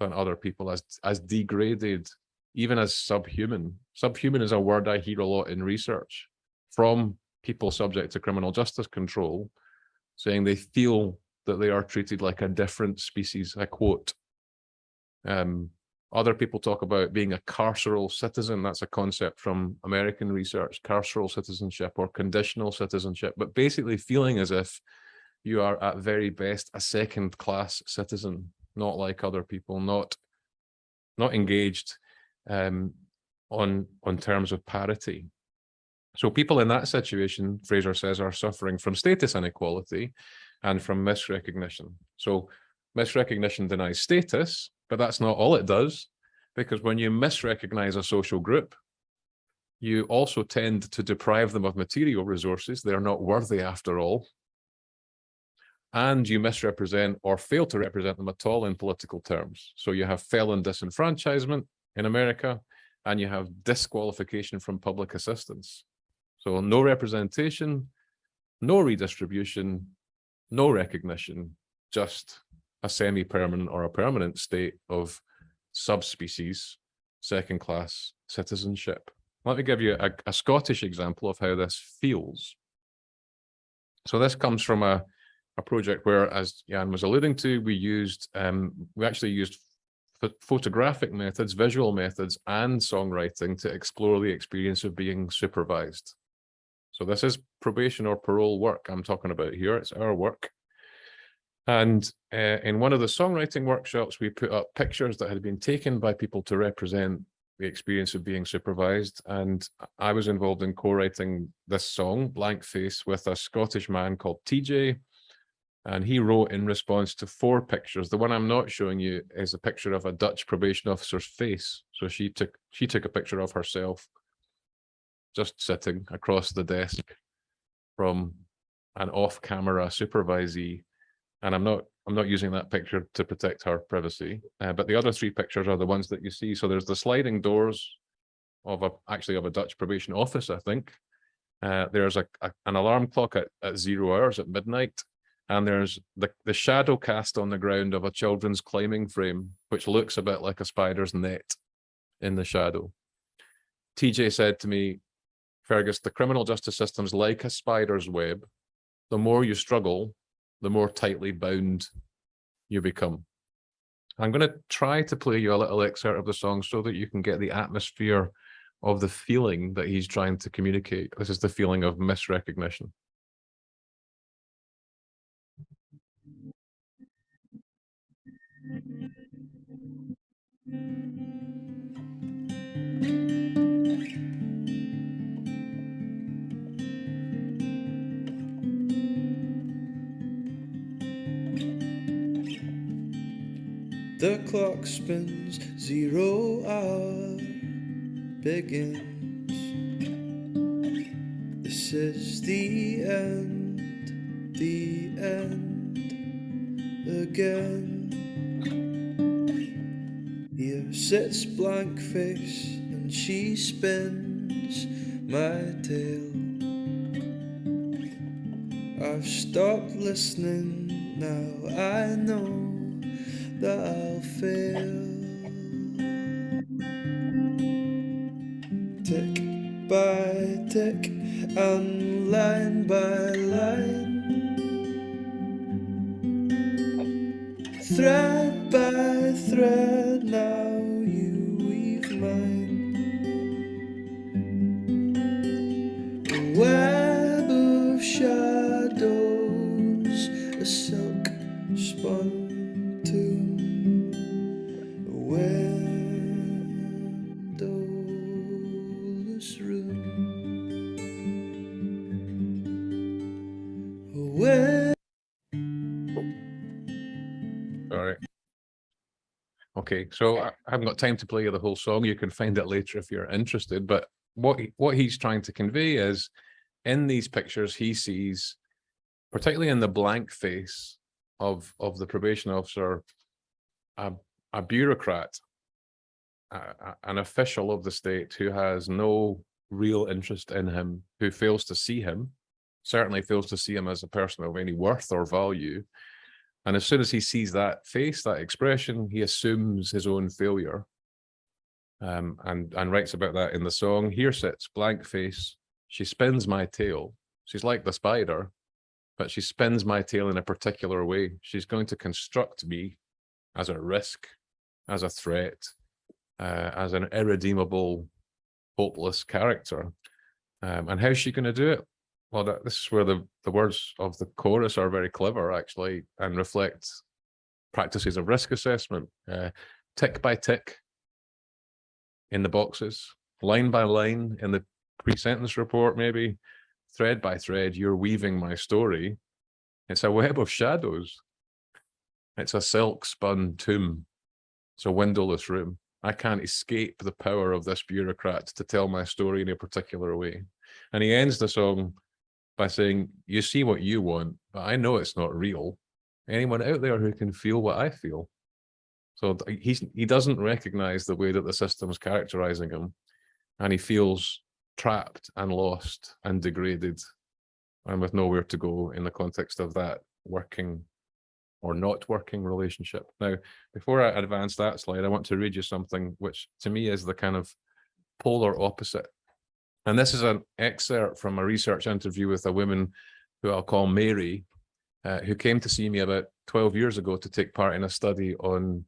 than other people as as degraded even as subhuman. Subhuman is a word i hear a lot in research from people subject to criminal justice control saying they feel that they are treated like a different species i quote. Um, other people talk about being a carceral citizen. That's a concept from american research carceral citizenship or conditional citizenship but basically feeling as if you are at very best a second class citizen not like other people, not not engaged um, on on terms of parity. So people in that situation, Fraser says, are suffering from status inequality and from misrecognition. So misrecognition denies status, but that's not all it does, because when you misrecognize a social group, you also tend to deprive them of material resources. They're not worthy after all and you misrepresent or fail to represent them at all in political terms. So you have felon disenfranchisement in America, and you have disqualification from public assistance. So no representation, no redistribution, no recognition, just a semi-permanent or a permanent state of subspecies, second-class citizenship. Let me give you a, a Scottish example of how this feels. So this comes from a a project where, as Jan was alluding to, we used, um, we actually used photographic methods, visual methods, and songwriting to explore the experience of being supervised. So this is probation or parole work I'm talking about here. It's our work. And uh, in one of the songwriting workshops, we put up pictures that had been taken by people to represent the experience of being supervised. And I was involved in co-writing this song, Blank Face, with a Scottish man called TJ, and he wrote in response to four pictures. The one I'm not showing you is a picture of a Dutch probation officer's face. So she took she took a picture of herself just sitting across the desk from an off-camera supervisee. And I'm not I'm not using that picture to protect her privacy. Uh, but the other three pictures are the ones that you see. So there's the sliding doors of a actually of a Dutch probation office, I think. Uh, there's a, a, an alarm clock at, at zero hours at midnight and there's the, the shadow cast on the ground of a children's climbing frame, which looks a bit like a spider's net in the shadow. TJ said to me, Fergus, the criminal justice system's like a spider's web. The more you struggle, the more tightly bound you become. I'm going to try to play you a little excerpt of the song so that you can get the atmosphere of the feeling that he's trying to communicate. This is the feeling of misrecognition. The clock spins, zero hour begins. This is the end, the end again. Sits blank face and she spins my tale. I've stopped listening now, I know that I'll fail. Tick by tick and line by line. Thread Okay, so I haven't got time to play you the whole song. You can find it later if you're interested. But what what he's trying to convey is, in these pictures, he sees, particularly in the blank face of of the probation officer, a a bureaucrat, a- a- an official of the state who has no real interest in him, who fails to see him, certainly fails to see him as a person of any worth or value, and as soon as he sees that face, that expression, he assumes his own failure. Um, and, and writes about that in the song. Here sits blank face. She spins my tale. She's like the spider, but she spins my tale in a particular way. She's going to construct me as a risk, as a threat, uh, as an irredeemable, hopeless character. Um, and how's she going to do it? Well, that, this is where the, the words of the chorus are very clever, actually, and reflect practices of risk assessment, uh, tick by tick in the boxes, line by line in the pre-sentence report, maybe thread by thread, you're weaving my story. It's a web of shadows. It's a silk spun tomb. It's a windowless room. I can't escape the power of this bureaucrat to tell my story in a particular way. And he ends the song by saying, you see what you want, but I know it's not real. Anyone out there who can feel what I feel. So he's he doesn't recognize the way that the system's characterizing him, and he feels trapped and lost and degraded, and with nowhere to go in the context of that working or not working relationship. Now, before I advance that slide, I want to read you something which to me is the kind of polar opposite and this is an excerpt from a research interview with a woman who I'll call Mary, uh, who came to see me about 12 years ago to take part in a study on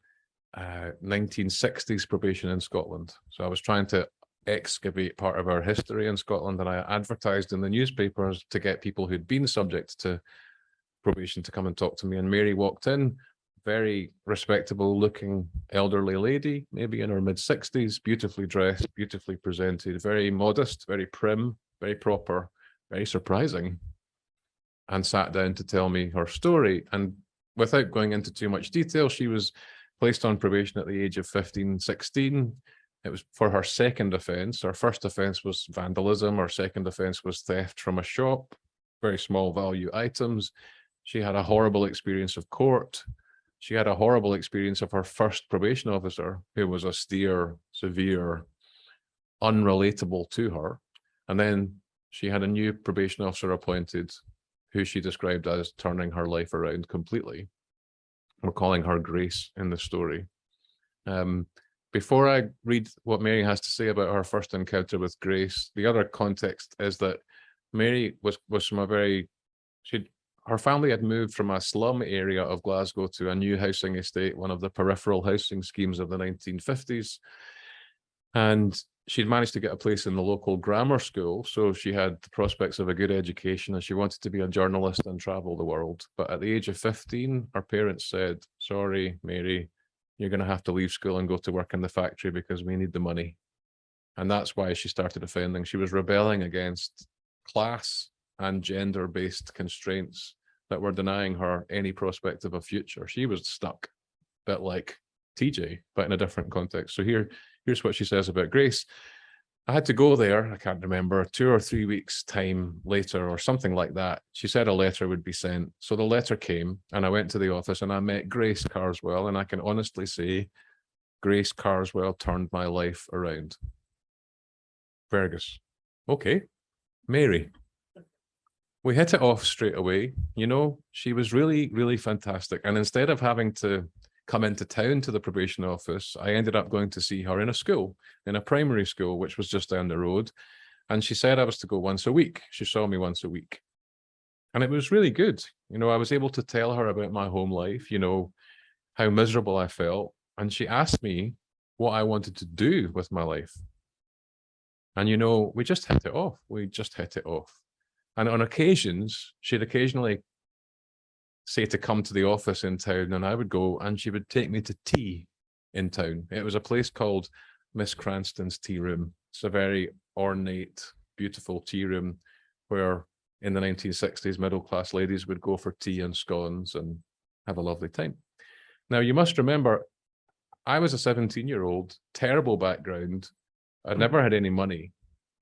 uh, 1960s probation in Scotland. So I was trying to excavate part of our history in Scotland and I advertised in the newspapers to get people who'd been subject to probation to come and talk to me. And Mary walked in very respectable looking elderly lady, maybe in her mid sixties, beautifully dressed, beautifully presented, very modest, very prim, very proper, very surprising. And sat down to tell me her story. And without going into too much detail, she was placed on probation at the age of 15, 16. It was for her second offence. Her first offence was vandalism. Her second offence was theft from a shop, very small value items. She had a horrible experience of court she had a horrible experience of her first probation officer who was austere, severe, unrelatable to her. And then she had a new probation officer appointed who she described as turning her life around completely. We're calling her Grace in the story. Um, before I read what Mary has to say about her first encounter with Grace, the other context is that Mary was was from a very she her family had moved from a slum area of Glasgow to a new housing estate, one of the peripheral housing schemes of the 1950s. And she'd managed to get a place in the local grammar school. So she had the prospects of a good education and she wanted to be a journalist and travel the world. But at the age of 15, her parents said, sorry, Mary, you're going to have to leave school and go to work in the factory because we need the money. And that's why she started offending. She was rebelling against class and gender-based constraints that were denying her any prospect of a future. She was stuck, a bit like TJ, but in a different context. So here, here's what she says about Grace. I had to go there, I can't remember, two or three weeks time later or something like that. She said a letter would be sent. So the letter came and I went to the office and I met Grace Carswell and I can honestly say Grace Carswell turned my life around. Fergus. Okay. Mary. We hit it off straight away. You know, she was really, really fantastic. And instead of having to come into town to the probation office, I ended up going to see her in a school, in a primary school, which was just down the road. And she said I was to go once a week. She saw me once a week. And it was really good. You know, I was able to tell her about my home life, you know, how miserable I felt. And she asked me what I wanted to do with my life. And, you know, we just hit it off. We just hit it off. And on occasions, she'd occasionally say to come to the office in town and I would go and she would take me to tea in town. It was a place called Miss Cranston's Tea Room. It's a very ornate, beautiful tea room where in the 1960s, middle-class ladies would go for tea and scones and have a lovely time. Now, you must remember, I was a 17-year-old, terrible background. I'd mm. never had any money.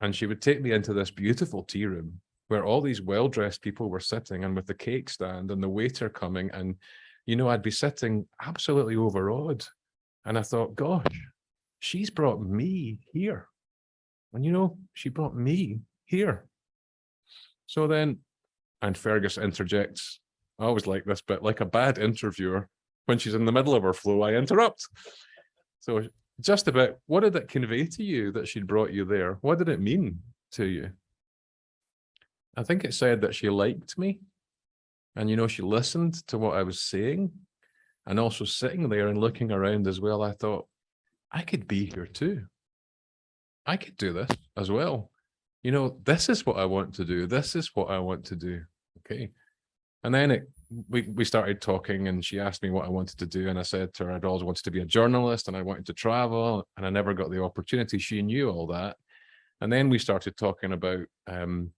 And she would take me into this beautiful tea room where all these well-dressed people were sitting and with the cake stand and the waiter coming and, you know, I'd be sitting absolutely overawed. And I thought, gosh, she's brought me here. And, you know, she brought me here. So then, and Fergus interjects, I always like this bit, like a bad interviewer, when she's in the middle of her flow, I interrupt. So just about, what did it convey to you that she'd brought you there? What did it mean to you? I think it said that she liked me. And, you know, she listened to what I was saying. And also sitting there and looking around as well, I thought, I could be here too. I could do this as well. You know, this is what I want to do. This is what I want to do. Okay. And then it, we, we started talking and she asked me what I wanted to do. And I said to her, I'd always wanted to be a journalist and I wanted to travel and I never got the opportunity. She knew all that. And then we started talking about um,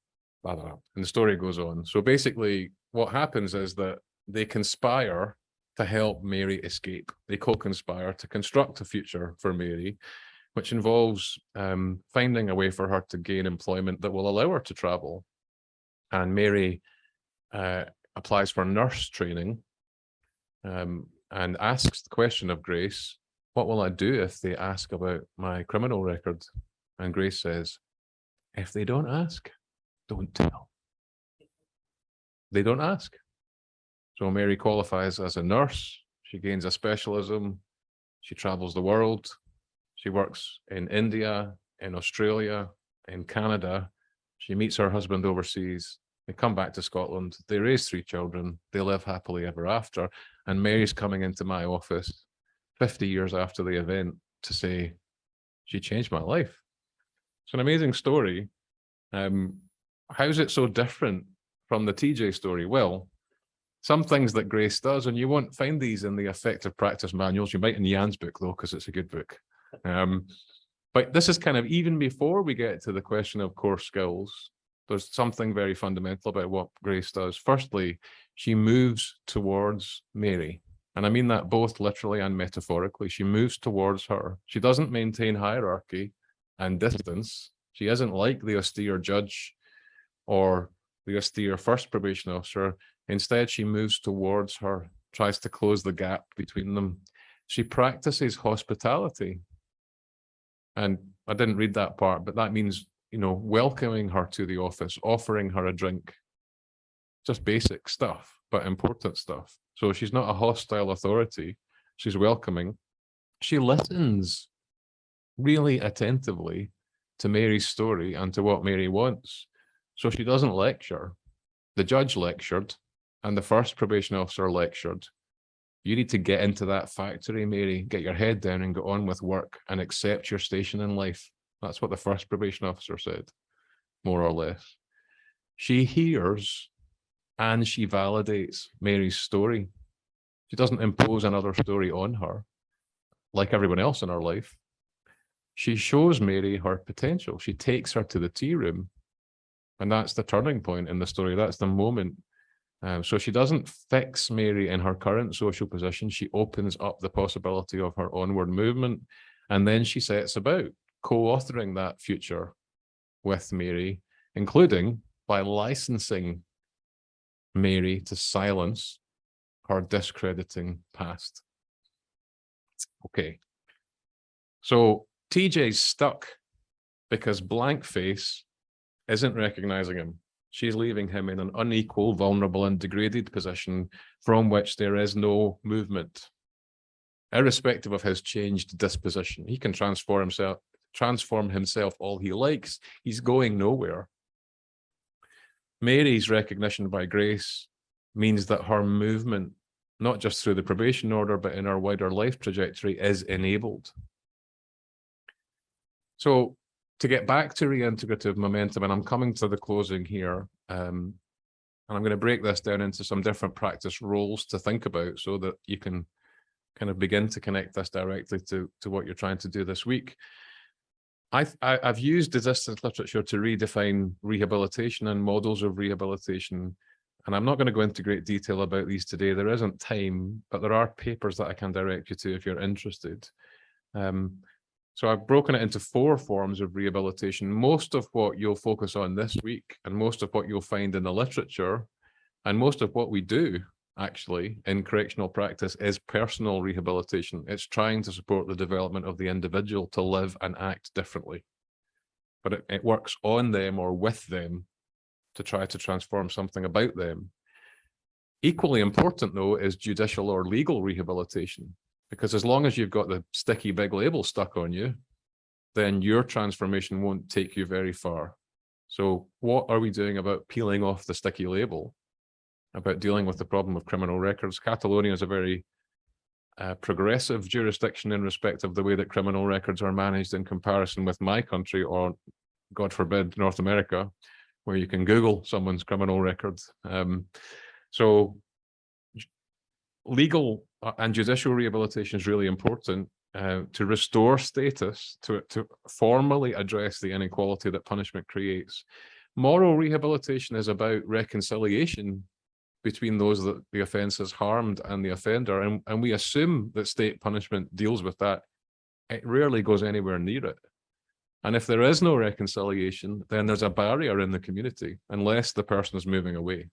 blah, blah, blah, and the story goes on. So basically what happens is that they conspire to help Mary escape. They co-conspire to construct a future for Mary, which involves um, finding a way for her to gain employment that will allow her to travel. And Mary uh, applies for nurse training um, and asks the question of Grace, what will I do if they ask about my criminal record? And Grace says, if they don't ask, don't tell. They don't ask. So Mary qualifies as a nurse. She gains a specialism. She travels the world. She works in India, in Australia, in Canada. She meets her husband overseas. They come back to Scotland. They raise three children. They live happily ever after. And Mary's coming into my office 50 years after the event to say, she changed my life. It's an amazing story. Um, how is it so different from the TJ story? Well, some things that Grace does, and you won't find these in the effective practice manuals. You might in Jan's book though, because it's a good book. Um, but this is kind of even before we get to the question of core skills, there's something very fundamental about what Grace does. Firstly, she moves towards Mary. And I mean that both literally and metaphorically. She moves towards her. She doesn't maintain hierarchy and distance. She isn't like the austere judge or the austere first probation officer. Instead, she moves towards her, tries to close the gap between them. She practices hospitality. And I didn't read that part, but that means, you know, welcoming her to the office, offering her a drink, just basic stuff, but important stuff. So she's not a hostile authority. She's welcoming. She listens really attentively to Mary's story and to what Mary wants. So she doesn't lecture. The judge lectured and the first probation officer lectured. You need to get into that factory, Mary, get your head down and get on with work and accept your station in life. That's what the first probation officer said, more or less. She hears and she validates Mary's story. She doesn't impose another story on her, like everyone else in her life. She shows Mary her potential. She takes her to the tea room and that's the turning point in the story. That's the moment. Um, so she doesn't fix Mary in her current social position. She opens up the possibility of her onward movement. And then she sets about co-authoring that future with Mary, including by licensing Mary to silence her discrediting past. Okay, So TJ's stuck because blank face isn't recognizing him. She's leaving him in an unequal, vulnerable and degraded position from which there is no movement. Irrespective of his changed disposition, he can transform himself, transform himself all he likes. He's going nowhere. Mary's recognition by grace means that her movement, not just through the probation order, but in her wider life trajectory is enabled. So to get back to reintegrative momentum, and I'm coming to the closing here, um, and I'm going to break this down into some different practice roles to think about so that you can kind of begin to connect this directly to, to what you're trying to do this week. I've, I, I've used desistance literature to redefine rehabilitation and models of rehabilitation. And I'm not going to go into great detail about these today. There isn't time, but there are papers that I can direct you to if you're interested. Um, so I've broken it into four forms of rehabilitation. Most of what you'll focus on this week and most of what you'll find in the literature and most of what we do actually in correctional practice is personal rehabilitation. It's trying to support the development of the individual to live and act differently. But it, it works on them or with them to try to transform something about them. Equally important though is judicial or legal rehabilitation because as long as you've got the sticky big label stuck on you, then your transformation won't take you very far. So what are we doing about peeling off the sticky label, about dealing with the problem of criminal records? Catalonia is a very uh, progressive jurisdiction in respect of the way that criminal records are managed in comparison with my country or, God forbid, North America, where you can Google someone's criminal records. Um, so legal and judicial rehabilitation is really important uh, to restore status, to, to formally address the inequality that punishment creates. Moral rehabilitation is about reconciliation between those that the offence has harmed and the offender, and, and we assume that state punishment deals with that. It rarely goes anywhere near it. And if there is no reconciliation, then there's a barrier in the community unless the person is moving away.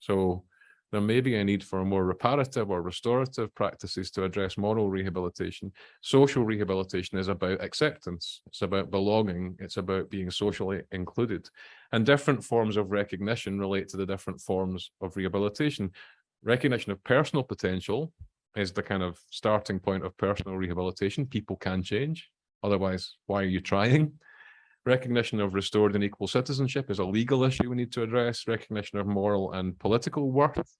So there may be a need for more reparative or restorative practices to address moral rehabilitation. Social rehabilitation is about acceptance. It's about belonging. It's about being socially included. And different forms of recognition relate to the different forms of rehabilitation. Recognition of personal potential is the kind of starting point of personal rehabilitation. People can change. Otherwise, why are you trying? Recognition of restored and equal citizenship is a legal issue we need to address. Recognition of moral and political worth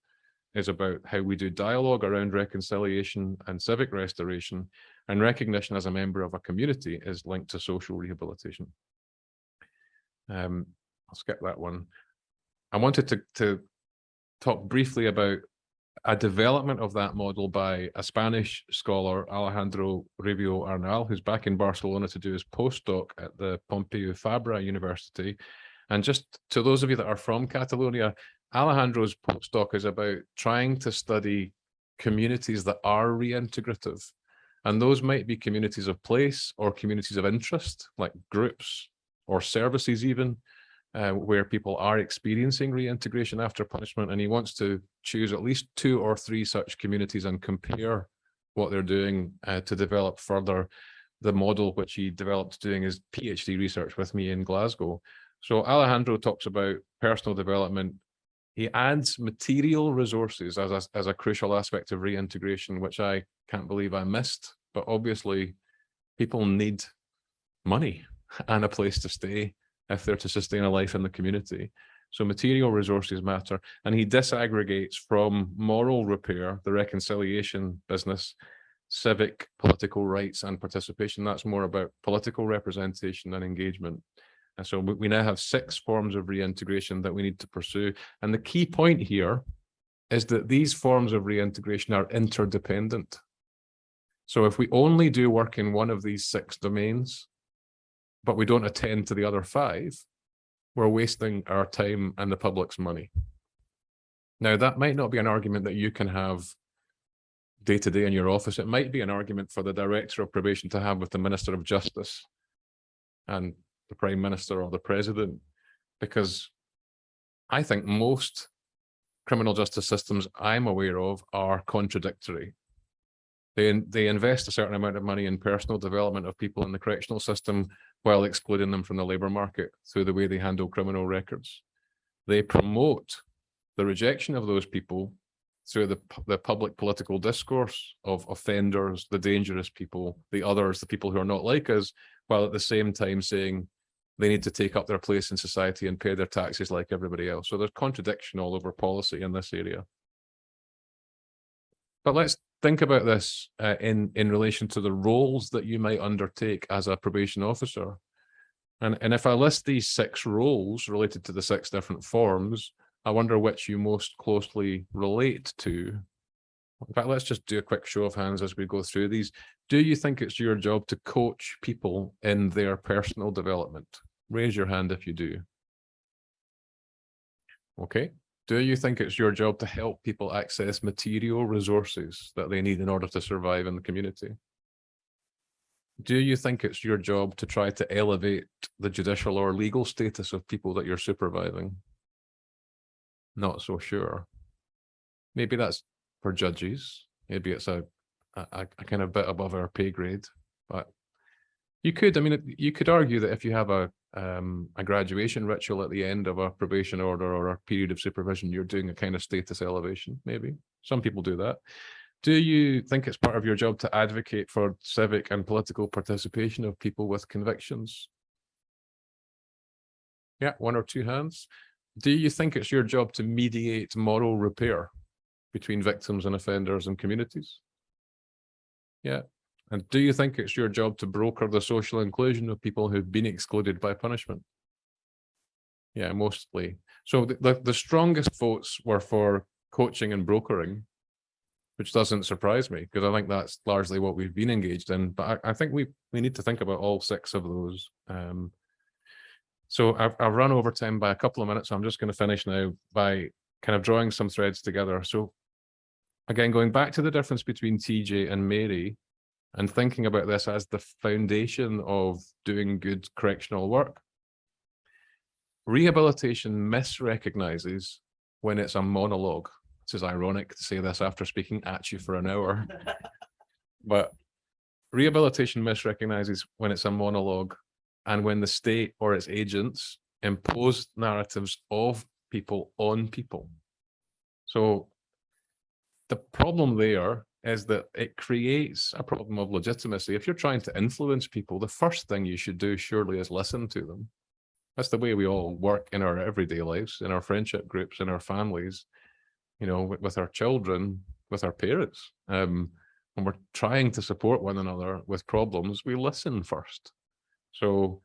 is about how we do dialogue around reconciliation and civic restoration and recognition as a member of a community is linked to social rehabilitation. Um, I'll skip that one. I wanted to, to talk briefly about a development of that model by a Spanish scholar, Alejandro Rubio Arnal, who's back in Barcelona to do his postdoc at the Pompeu Fabra University. And just to those of you that are from Catalonia, Alejandro's postdoc is about trying to study communities that are reintegrative. And those might be communities of place or communities of interest, like groups or services even, uh, where people are experiencing reintegration after punishment. And he wants to choose at least two or three such communities and compare what they're doing uh, to develop further the model which he developed doing his PhD research with me in Glasgow. So Alejandro talks about personal development he adds material resources as a, as a crucial aspect of reintegration, which I can't believe I missed. But obviously, people need money <laughs> and a place to stay if they're to sustain a life in the community. So material resources matter. And he disaggregates from moral repair, the reconciliation business, civic, political rights and participation. That's more about political representation and engagement. And so we now have six forms of reintegration that we need to pursue. And the key point here is that these forms of reintegration are interdependent. So if we only do work in one of these six domains, but we don't attend to the other five, we're wasting our time and the public's money. Now, that might not be an argument that you can have day to day in your office. It might be an argument for the director of probation to have with the Minister of Justice and the prime minister or the president, because I think most criminal justice systems I'm aware of are contradictory. They, they invest a certain amount of money in personal development of people in the correctional system while excluding them from the labour market through the way they handle criminal records. They promote the rejection of those people through the, the public political discourse of offenders, the dangerous people, the others, the people who are not like us, while at the same time saying they need to take up their place in society and pay their taxes like everybody else. So there's contradiction all over policy in this area. But let's think about this uh, in, in relation to the roles that you might undertake as a probation officer. And, and if I list these six roles related to the six different forms, I wonder which you most closely relate to. In fact, let's just do a quick show of hands as we go through these. Do you think it's your job to coach people in their personal development? Raise your hand if you do. Okay. Do you think it's your job to help people access material resources that they need in order to survive in the community? Do you think it's your job to try to elevate the judicial or legal status of people that you're supervising? Not so sure. Maybe that's for judges. Maybe it's a, a, a kind of bit above our pay grade, but you could, I mean, you could argue that if you have a, um, a graduation ritual at the end of a probation order or a period of supervision, you're doing a kind of status elevation, maybe. Some people do that. Do you think it's part of your job to advocate for civic and political participation of people with convictions? Yeah, one or two hands. Do you think it's your job to mediate moral repair between victims and offenders and communities? Yeah. And do you think it's your job to broker the social inclusion of people who've been excluded by punishment? Yeah, mostly. So the, the, the strongest votes were for coaching and brokering, which doesn't surprise me because I think that's largely what we've been engaged in. But I, I think we we need to think about all six of those. Um, so I've, I've run over time by a couple of minutes. So I'm just going to finish now by kind of drawing some threads together. So again, going back to the difference between TJ and Mary and thinking about this as the foundation of doing good correctional work. Rehabilitation misrecognizes when it's a monologue. This is ironic to say this after speaking at you for an hour. <laughs> But rehabilitation misrecognizes when it's a monologue and when the state or its agents impose narratives of people on people. So the problem there is that it creates a problem of legitimacy. If you're trying to influence people, the first thing you should do surely is listen to them. That's the way we all work in our everyday lives, in our friendship groups, in our families, you know, with, with our children, with our parents. Um, when we're trying to support one another with problems, we listen first. So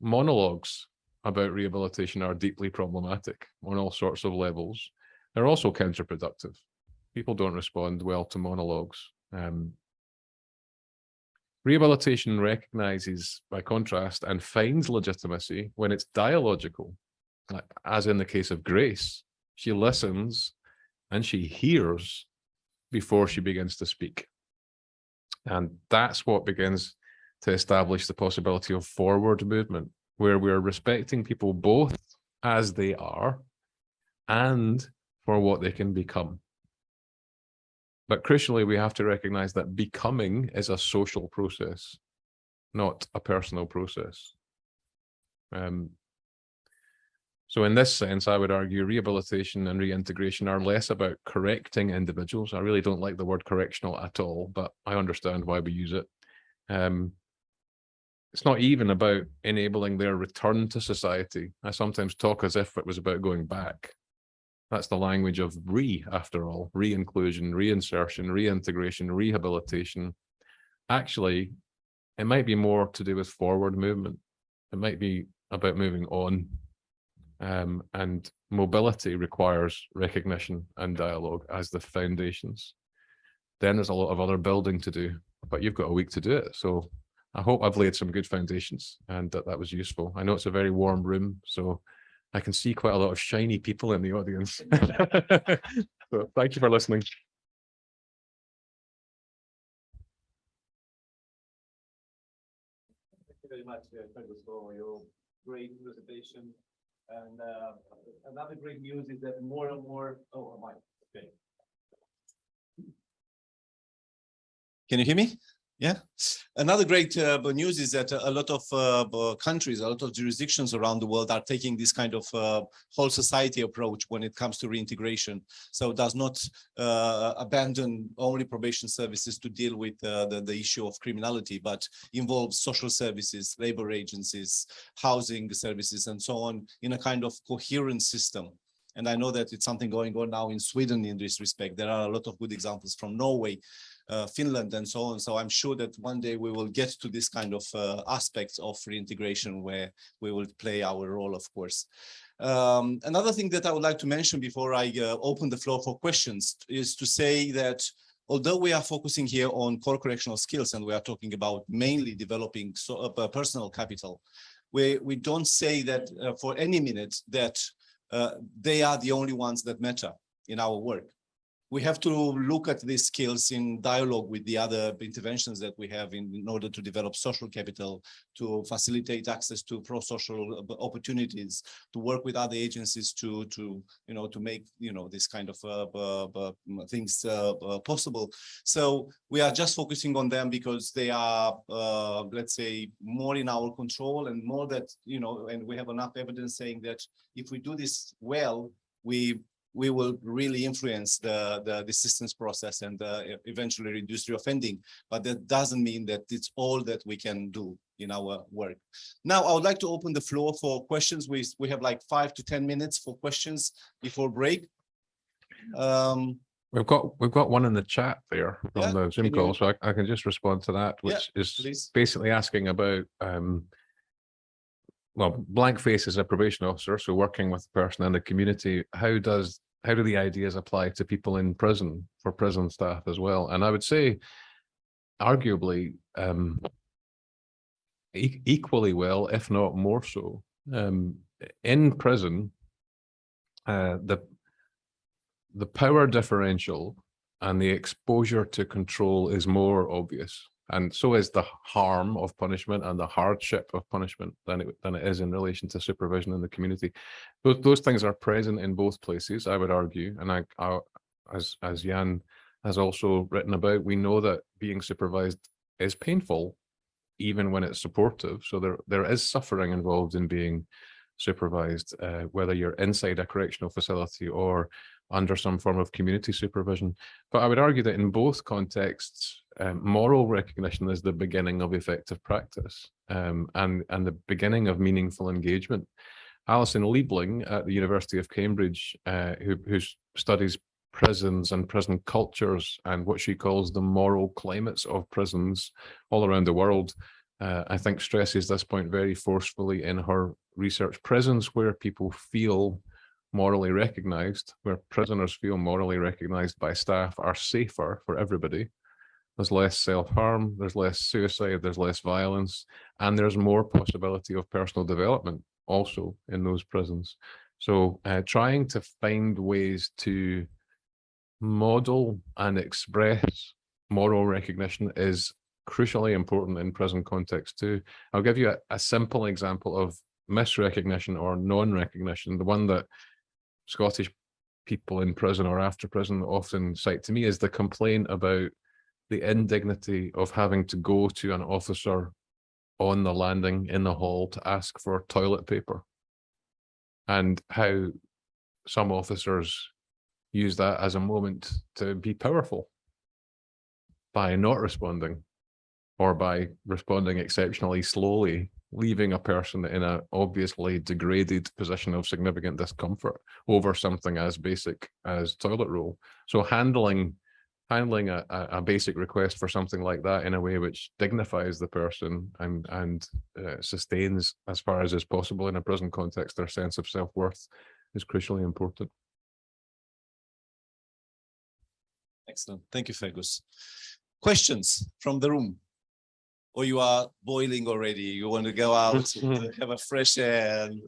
monologues about rehabilitation are deeply problematic on all sorts of levels. They're also counterproductive. People don't respond well to monologues. Um, rehabilitation recognizes, by contrast, and finds legitimacy when it's dialogical, as in the case of Grace. She listens and she hears before she begins to speak. And that's what begins to establish the possibility of forward movement, where we're respecting people both as they are and for what they can become. But crucially, we have to recognize that becoming is a social process, not a personal process. Um, so in this sense, I would argue rehabilitation and reintegration are less about correcting individuals. I really don't like the word correctional at all, but I understand why we use it. Um, it's not even about enabling their return to society. I sometimes talk as if it was about going back. That's the language of re, after all, re-inclusion, reinsertion, reintegration, rehabilitation. Actually, it might be more to do with forward movement. It might be about moving on. Um, and mobility requires recognition and dialogue as the foundations. Then there's a lot of other building to do, but you've got a week to do it. So I hope I've laid some good foundations and that that was useful. I know it's a very warm room, so I can see quite a lot of shiny people in the audience. <laughs> so <laughs> thank you for listening. Thank you very much, uh, Fergus, for your great presentation. And uh, another great news is that more and more, oh, my, okay. Can you hear me? Yeah. Another great uh, news is that a lot of uh, countries, a lot of jurisdictions around the world are taking this kind of uh, whole society approach when it comes to reintegration. So does not uh, abandon only probation services to deal with uh, the, the issue of criminality, but involves social services, labor agencies, housing services, and so on in a kind of coherent system. And I know that it's something going on now in Sweden in this respect. There are a lot of good examples from Norway, uh, Finland and so on. So I'm sure that one day we will get to this kind of uh, aspects of reintegration where we will play our role, of course. Um, another thing that I would like to mention before I uh, open the floor for questions is to say that although we are focusing here on core correctional skills and we are talking about mainly developing so, uh, personal capital, we, we don't say that uh, for any minute that uh, they are the only ones that matter in our work we have to look at these skills in dialogue with the other interventions that we have in, in order to develop social capital, to facilitate access to pro-social opportunities, to work with other agencies to, to you know, to make, you know, this kind of uh, uh, things uh, possible. So we are just focusing on them because they are, uh, let's say, more in our control and more that, you know, and we have enough evidence saying that if we do this well, we we will really influence the, the, the systems process and uh, eventually reduce the offending. But that doesn't mean that it's all that we can do in our work. Now, I would like to open the floor for questions. We, we have like five to 10 minutes for questions before break. Um, We've got, we've got one in the chat there Yeah, on the Zoom call, so I, I can just respond to that, Yeah, which is please. basically asking about, um, well, blank face is a probation officer, so working with the person in the community, how does, how do the ideas apply to people in prison for prison staff as well? And I would say arguably, um, e- equally well, if not more so, um, in prison, uh, the the power differential and the exposure to control is more obvious. And so is the harm of punishment and the hardship of punishment than it, than it is in relation to supervision in the community. Those, those things are present in both places, I would argue. And I, I as, as Jan has also written about, we know that being supervised is painful, even when it's supportive. So there, there is suffering involved in being supervised, uh, whether you're inside a correctional facility or under some form of community supervision. But I would argue that in both contexts, um, moral recognition is the beginning of effective practice um, and, and the beginning of meaningful engagement. Alison Liebling at the University of Cambridge, uh, who, who studies prisons and prison cultures and what she calls the moral climates of prisons all around the world, uh, I think stresses this point very forcefully in her research. Prisons where people feel morally recognized, where prisoners feel morally recognized by staff are safer for everybody. There's less self-harm, there's less suicide, there's less violence, and there's more possibility of personal development also in those prisons. So uh, trying to find ways to model and express moral recognition is crucially important in prison context too. I'll give you a, a simple example of misrecognition or non-recognition. The one that Scottish people in prison or after prison often cite to me is the complaint about the indignity of having to go to an officer on the landing in the hall to ask for toilet paper and how some officers use that as a moment to be powerful by not responding or by responding exceptionally slowly, leaving a person in an obviously degraded position of significant discomfort over something as basic as toilet roll. So handling handling a, a, basic request for something like that in a way which dignifies the person and and uh, sustains as far as is possible in a prison context their sense of self-worth is crucially important. excellent. Thank you, Fergus. Questions from the room? Or you are boiling already? You want to go out, <laughs> have a fresh air? and-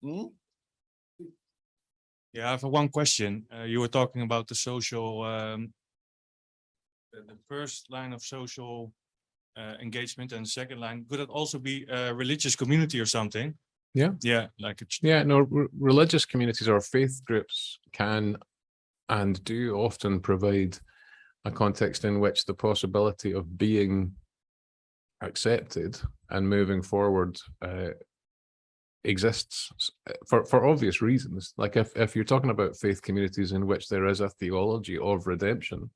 Hmm? Yeah, I have one question. Uh, you were talking about the social, um, the, the first line of social uh, engagement and the second line. Could it also be a religious community or something? Yeah. Yeah, like a Yeah, no, religious communities or faith groups can and do often provide a context in which the possibility of being accepted and moving forward uh, exists for, for obvious reasons. Like if, if you're talking about faith communities in which there is a theology of redemption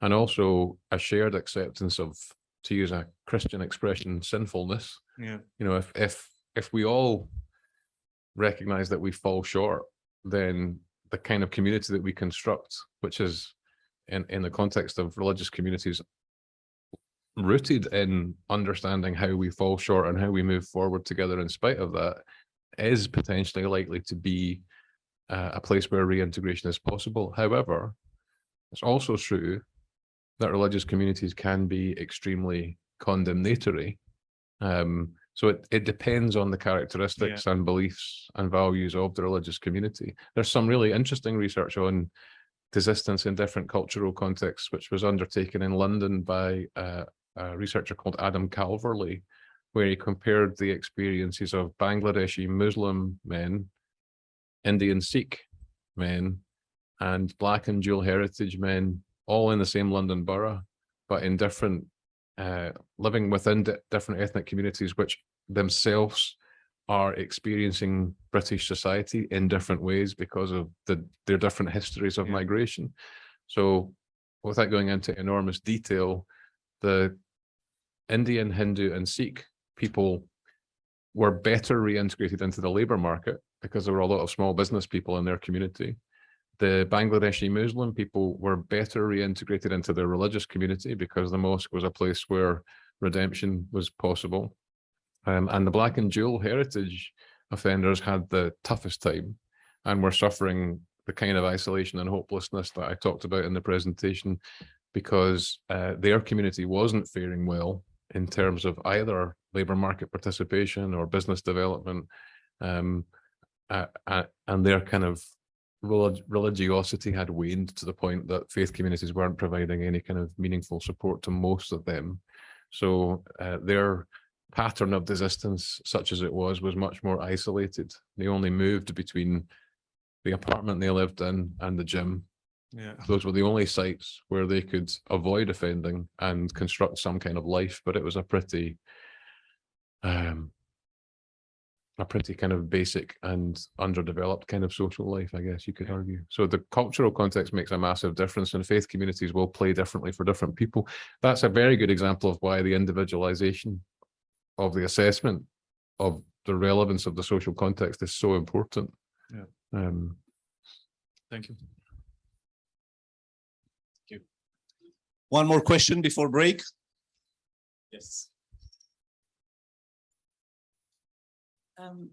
and also a shared acceptance of, to use a Christian expression, sinfulness, Yeah. you know, if, if, if we all recognize that we fall short, then the kind of community that we construct, which is in, in the context of religious communities, rooted in understanding how we fall short and how we move forward together in spite of that, is potentially likely to be uh, a place where reintegration is possible. However, it's also true that religious communities can be extremely condemnatory. Um, so it, it depends on the characteristics and beliefs and values of the religious community. There's some really interesting research on desistance in different cultural contexts, which was undertaken in London by uh, a researcher called Adam Calverley, where he compared the experiences of Bangladeshi Muslim men, Indian Sikh men, and Black and dual heritage men, all in the same London borough, but in different, uh, living within different ethnic communities, which themselves are experiencing British society in different ways because of the their different histories of Yeah. migration. So without going into enormous detail, the Indian, Hindu and Sikh people were better reintegrated into the labor market because there were a lot of small business people in their community. The Bangladeshi Muslim people were better reintegrated into their religious community because the mosque was a place where redemption was possible. Um, and the black and dual heritage offenders had the toughest time and were suffering the kind of isolation and hopelessness that I talked about in the presentation because uh, their community wasn't faring well in terms of either labor market participation or business development. Um, uh, and their kind of relig- religiosity had waned to the point that faith communities weren't providing any kind of meaningful support to most of them. So uh, their pattern of desistance, such as it was, was much more isolated. They only moved between the apartment they lived in and the gym. Yeah. Those were the only sites where they could avoid offending and construct some kind of life, but it was a pretty um a pretty kind of basic and underdeveloped kind of social life, I guess you could argue. So the cultural context makes a massive difference and faith communities will play differently for different people. That's a very good example of why the individualization of the assessment of the relevance of the social context is so important. Yeah. Um, Thank you. One more question before break? Yes. Um,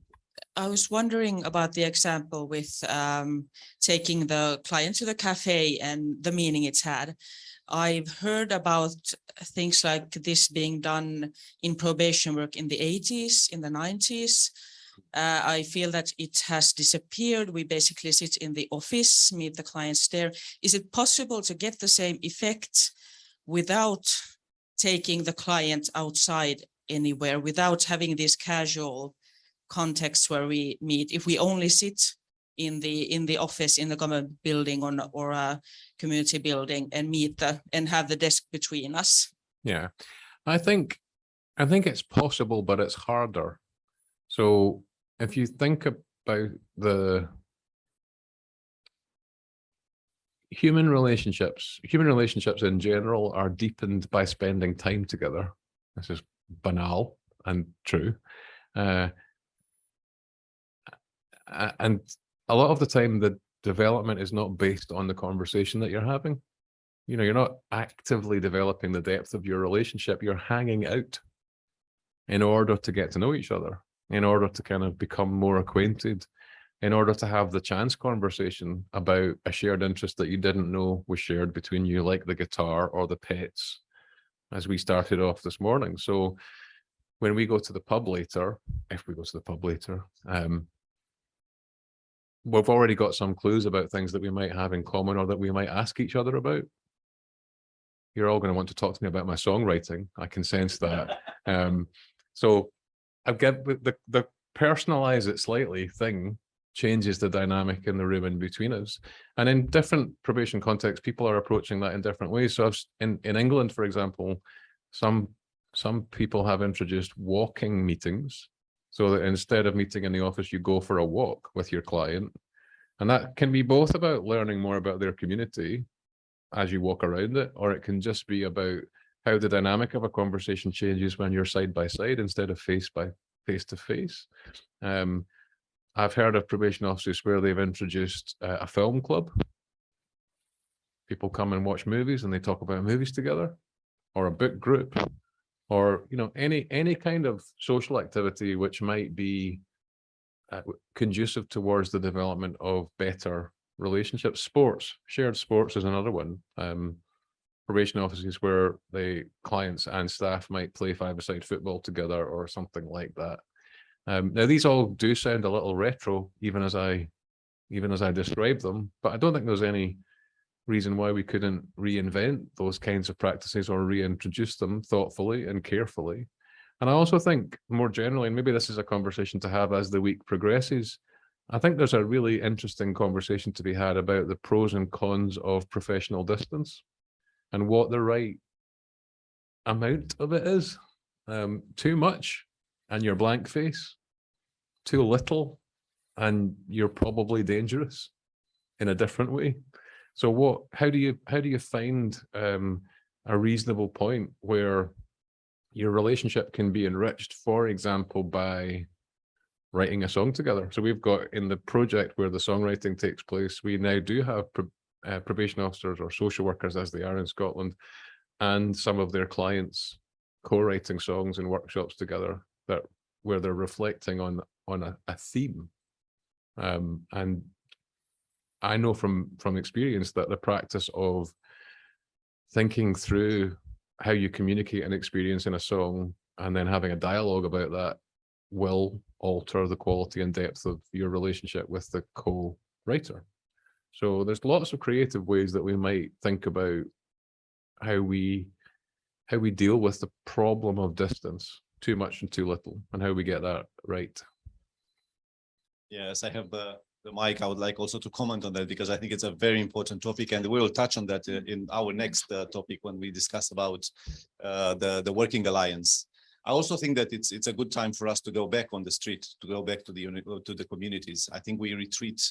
I was wondering about the example with um, taking the client to the cafe and the meaning it's had. I've heard about things like this being done in probation work in the eighties, in the nineties. Uh, I feel that it has disappeared. We basically sit in the office, meet the clients there. Is it possible to get the same effect without taking the client outside anywhere, without having this casual contexts where we meet, if we only sit in the, in the office, in the government building or, or a community building and meet the, and have the desk between us. Yeah, I think, I think it's possible, but it's harder. So if you think about the human relationships, human relationships in general are deepened by spending time together. This is banal and true. Uh, and a lot of the time, the development is not based on the conversation that you're having you know, you're not actively developing the depth of your relationship. You're hanging out in order to get to know each other, in order to kind of become more acquainted, in order to have the chance conversation about a shared interest that you didn't know was shared between you, like the guitar or the pets, as we started off this morning. So when we go to the pub later, if we go to the pub later, um, we've already got some clues about things that we might have in common or that we might ask each other about you're all going to want to talk to me about my songwriting. I can sense that. <laughs> Um, so I get the, the, the personalize it slightly thing changes the dynamic in the room in between us. And in different probation contexts, people are approaching that in different ways. So I've, in, in England, for example, some, some people have introduced walking meetings. So that instead of meeting in the office, you go for a walk with your client. And that can be both about learning more about their community as you walk around it, or it can just be about how the dynamic of a conversation changes when you're side by side instead of face by face to face. Um, I've heard of probation officers where they've introduced uh, a film club. People come and watch movies and they talk about movies together, or a book group, or you know any any kind of social activity which might be uh, conducive towards the development of better relationships. Sports, shared sports is another one. Um, probation offices where the clients and staff might play five-a-side football together or something like that. Um, now these all do sound a little retro, even as I, even as I describe them, but I don't think there's any reason why we couldn't reinvent those kinds of practices or reintroduce them thoughtfully and carefully. And I also think more generally, and maybe this is a conversation to have as the week progresses, I think there's a really interesting conversation to be had about the pros and cons of professional distance and what the right amount of it is. Um, too much and you're blank face, too little and you're probably dangerous in a different way. So what, how do you, how do you find um, a reasonable point where your relationship can be enriched, for example, by writing a song together. So we've got in the project where the songwriting takes place, we now do have pro- uh, probation officers or social workers as they are in Scotland and some of their clients co-writing songs and workshops together that where they're reflecting on on a, a theme. Um, and I know from from experience that the practice of thinking through how you communicate an experience in a song and then having a dialogue about that will alter the quality and depth of your relationship with the co-writer. So there's lots of creative ways that we might think about how we how we deal with the problem of distance, too much and too little, and how we get that right. Yes, I have the, the mic. I would like also to comment on that because I think it's a very important topic and we will touch on that uh, in our next uh, topic when we discuss about uh, the, the working alliance. I also think that it's it's a good time for us to go back on the street, to go back to the uh, to the communities. I think we retreat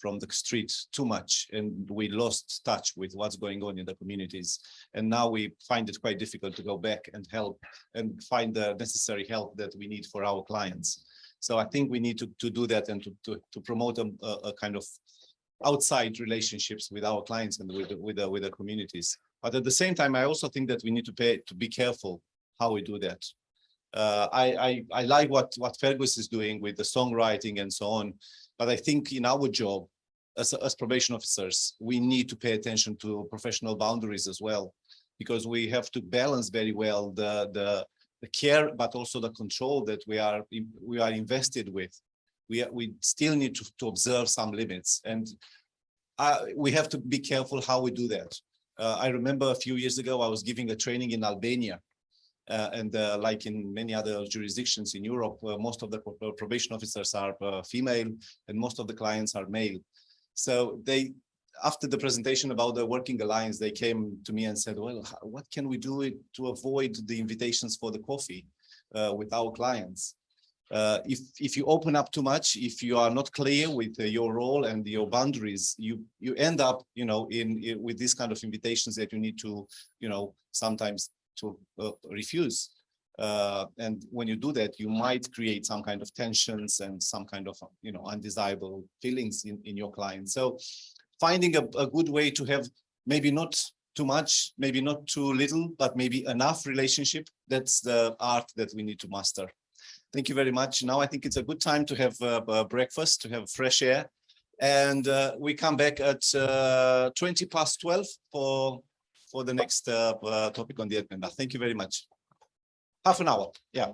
from the street too much and we lost touch with what's going on in the communities. And now we find it quite difficult to go back and help and find the necessary help that we need for our clients. So I think we need to, to do that and to, to, to promote a, a a kind of outside relationships with our clients and with, the- with, the- with the communities. But at the same time, I also think that we need to pay, to be careful how we do that. Uh, I, I, I like what, what Fergus is doing with the songwriting and so on. But I think in our job, as, as probation officers, we need to pay attention to professional boundaries as well. Because we have to balance very well the, the, the care, but also the control that we are, we are invested with. We, are- we still need to, to observe some limits and uh, we have to be careful how we do that. Uh, I remember a few years ago, I was giving a training in Albania. Uh, and uh, like in many other jurisdictions in Europe, uh, most of the probation officers are female and most of the clients are male. So they, after the presentation about the working alliance, they came to me and said, well, what can we do to avoid the invitations for the coffee uh, with our clients? Uh, if, if you open up too much, if you are not clear with uh, your role and your boundaries, you, you end up, you know, in, in with these kind of invitations that you need to, you know, sometimes to uh, refuse. Uh, and when you do that, you might create some kind of tensions and some kind of, you know, undesirable feelings in, in your client. So finding a, a good way to have maybe not too much, maybe not too little, but maybe enough relationship. That's the art that we need to master. Thank you very much. Now I think it's a good time to have uh, breakfast, to have fresh air. And uh, we come back at uh, 20 past 12 for, for the next uh, uh, topic on the agenda. Thank you very much. Half an hour, yeah.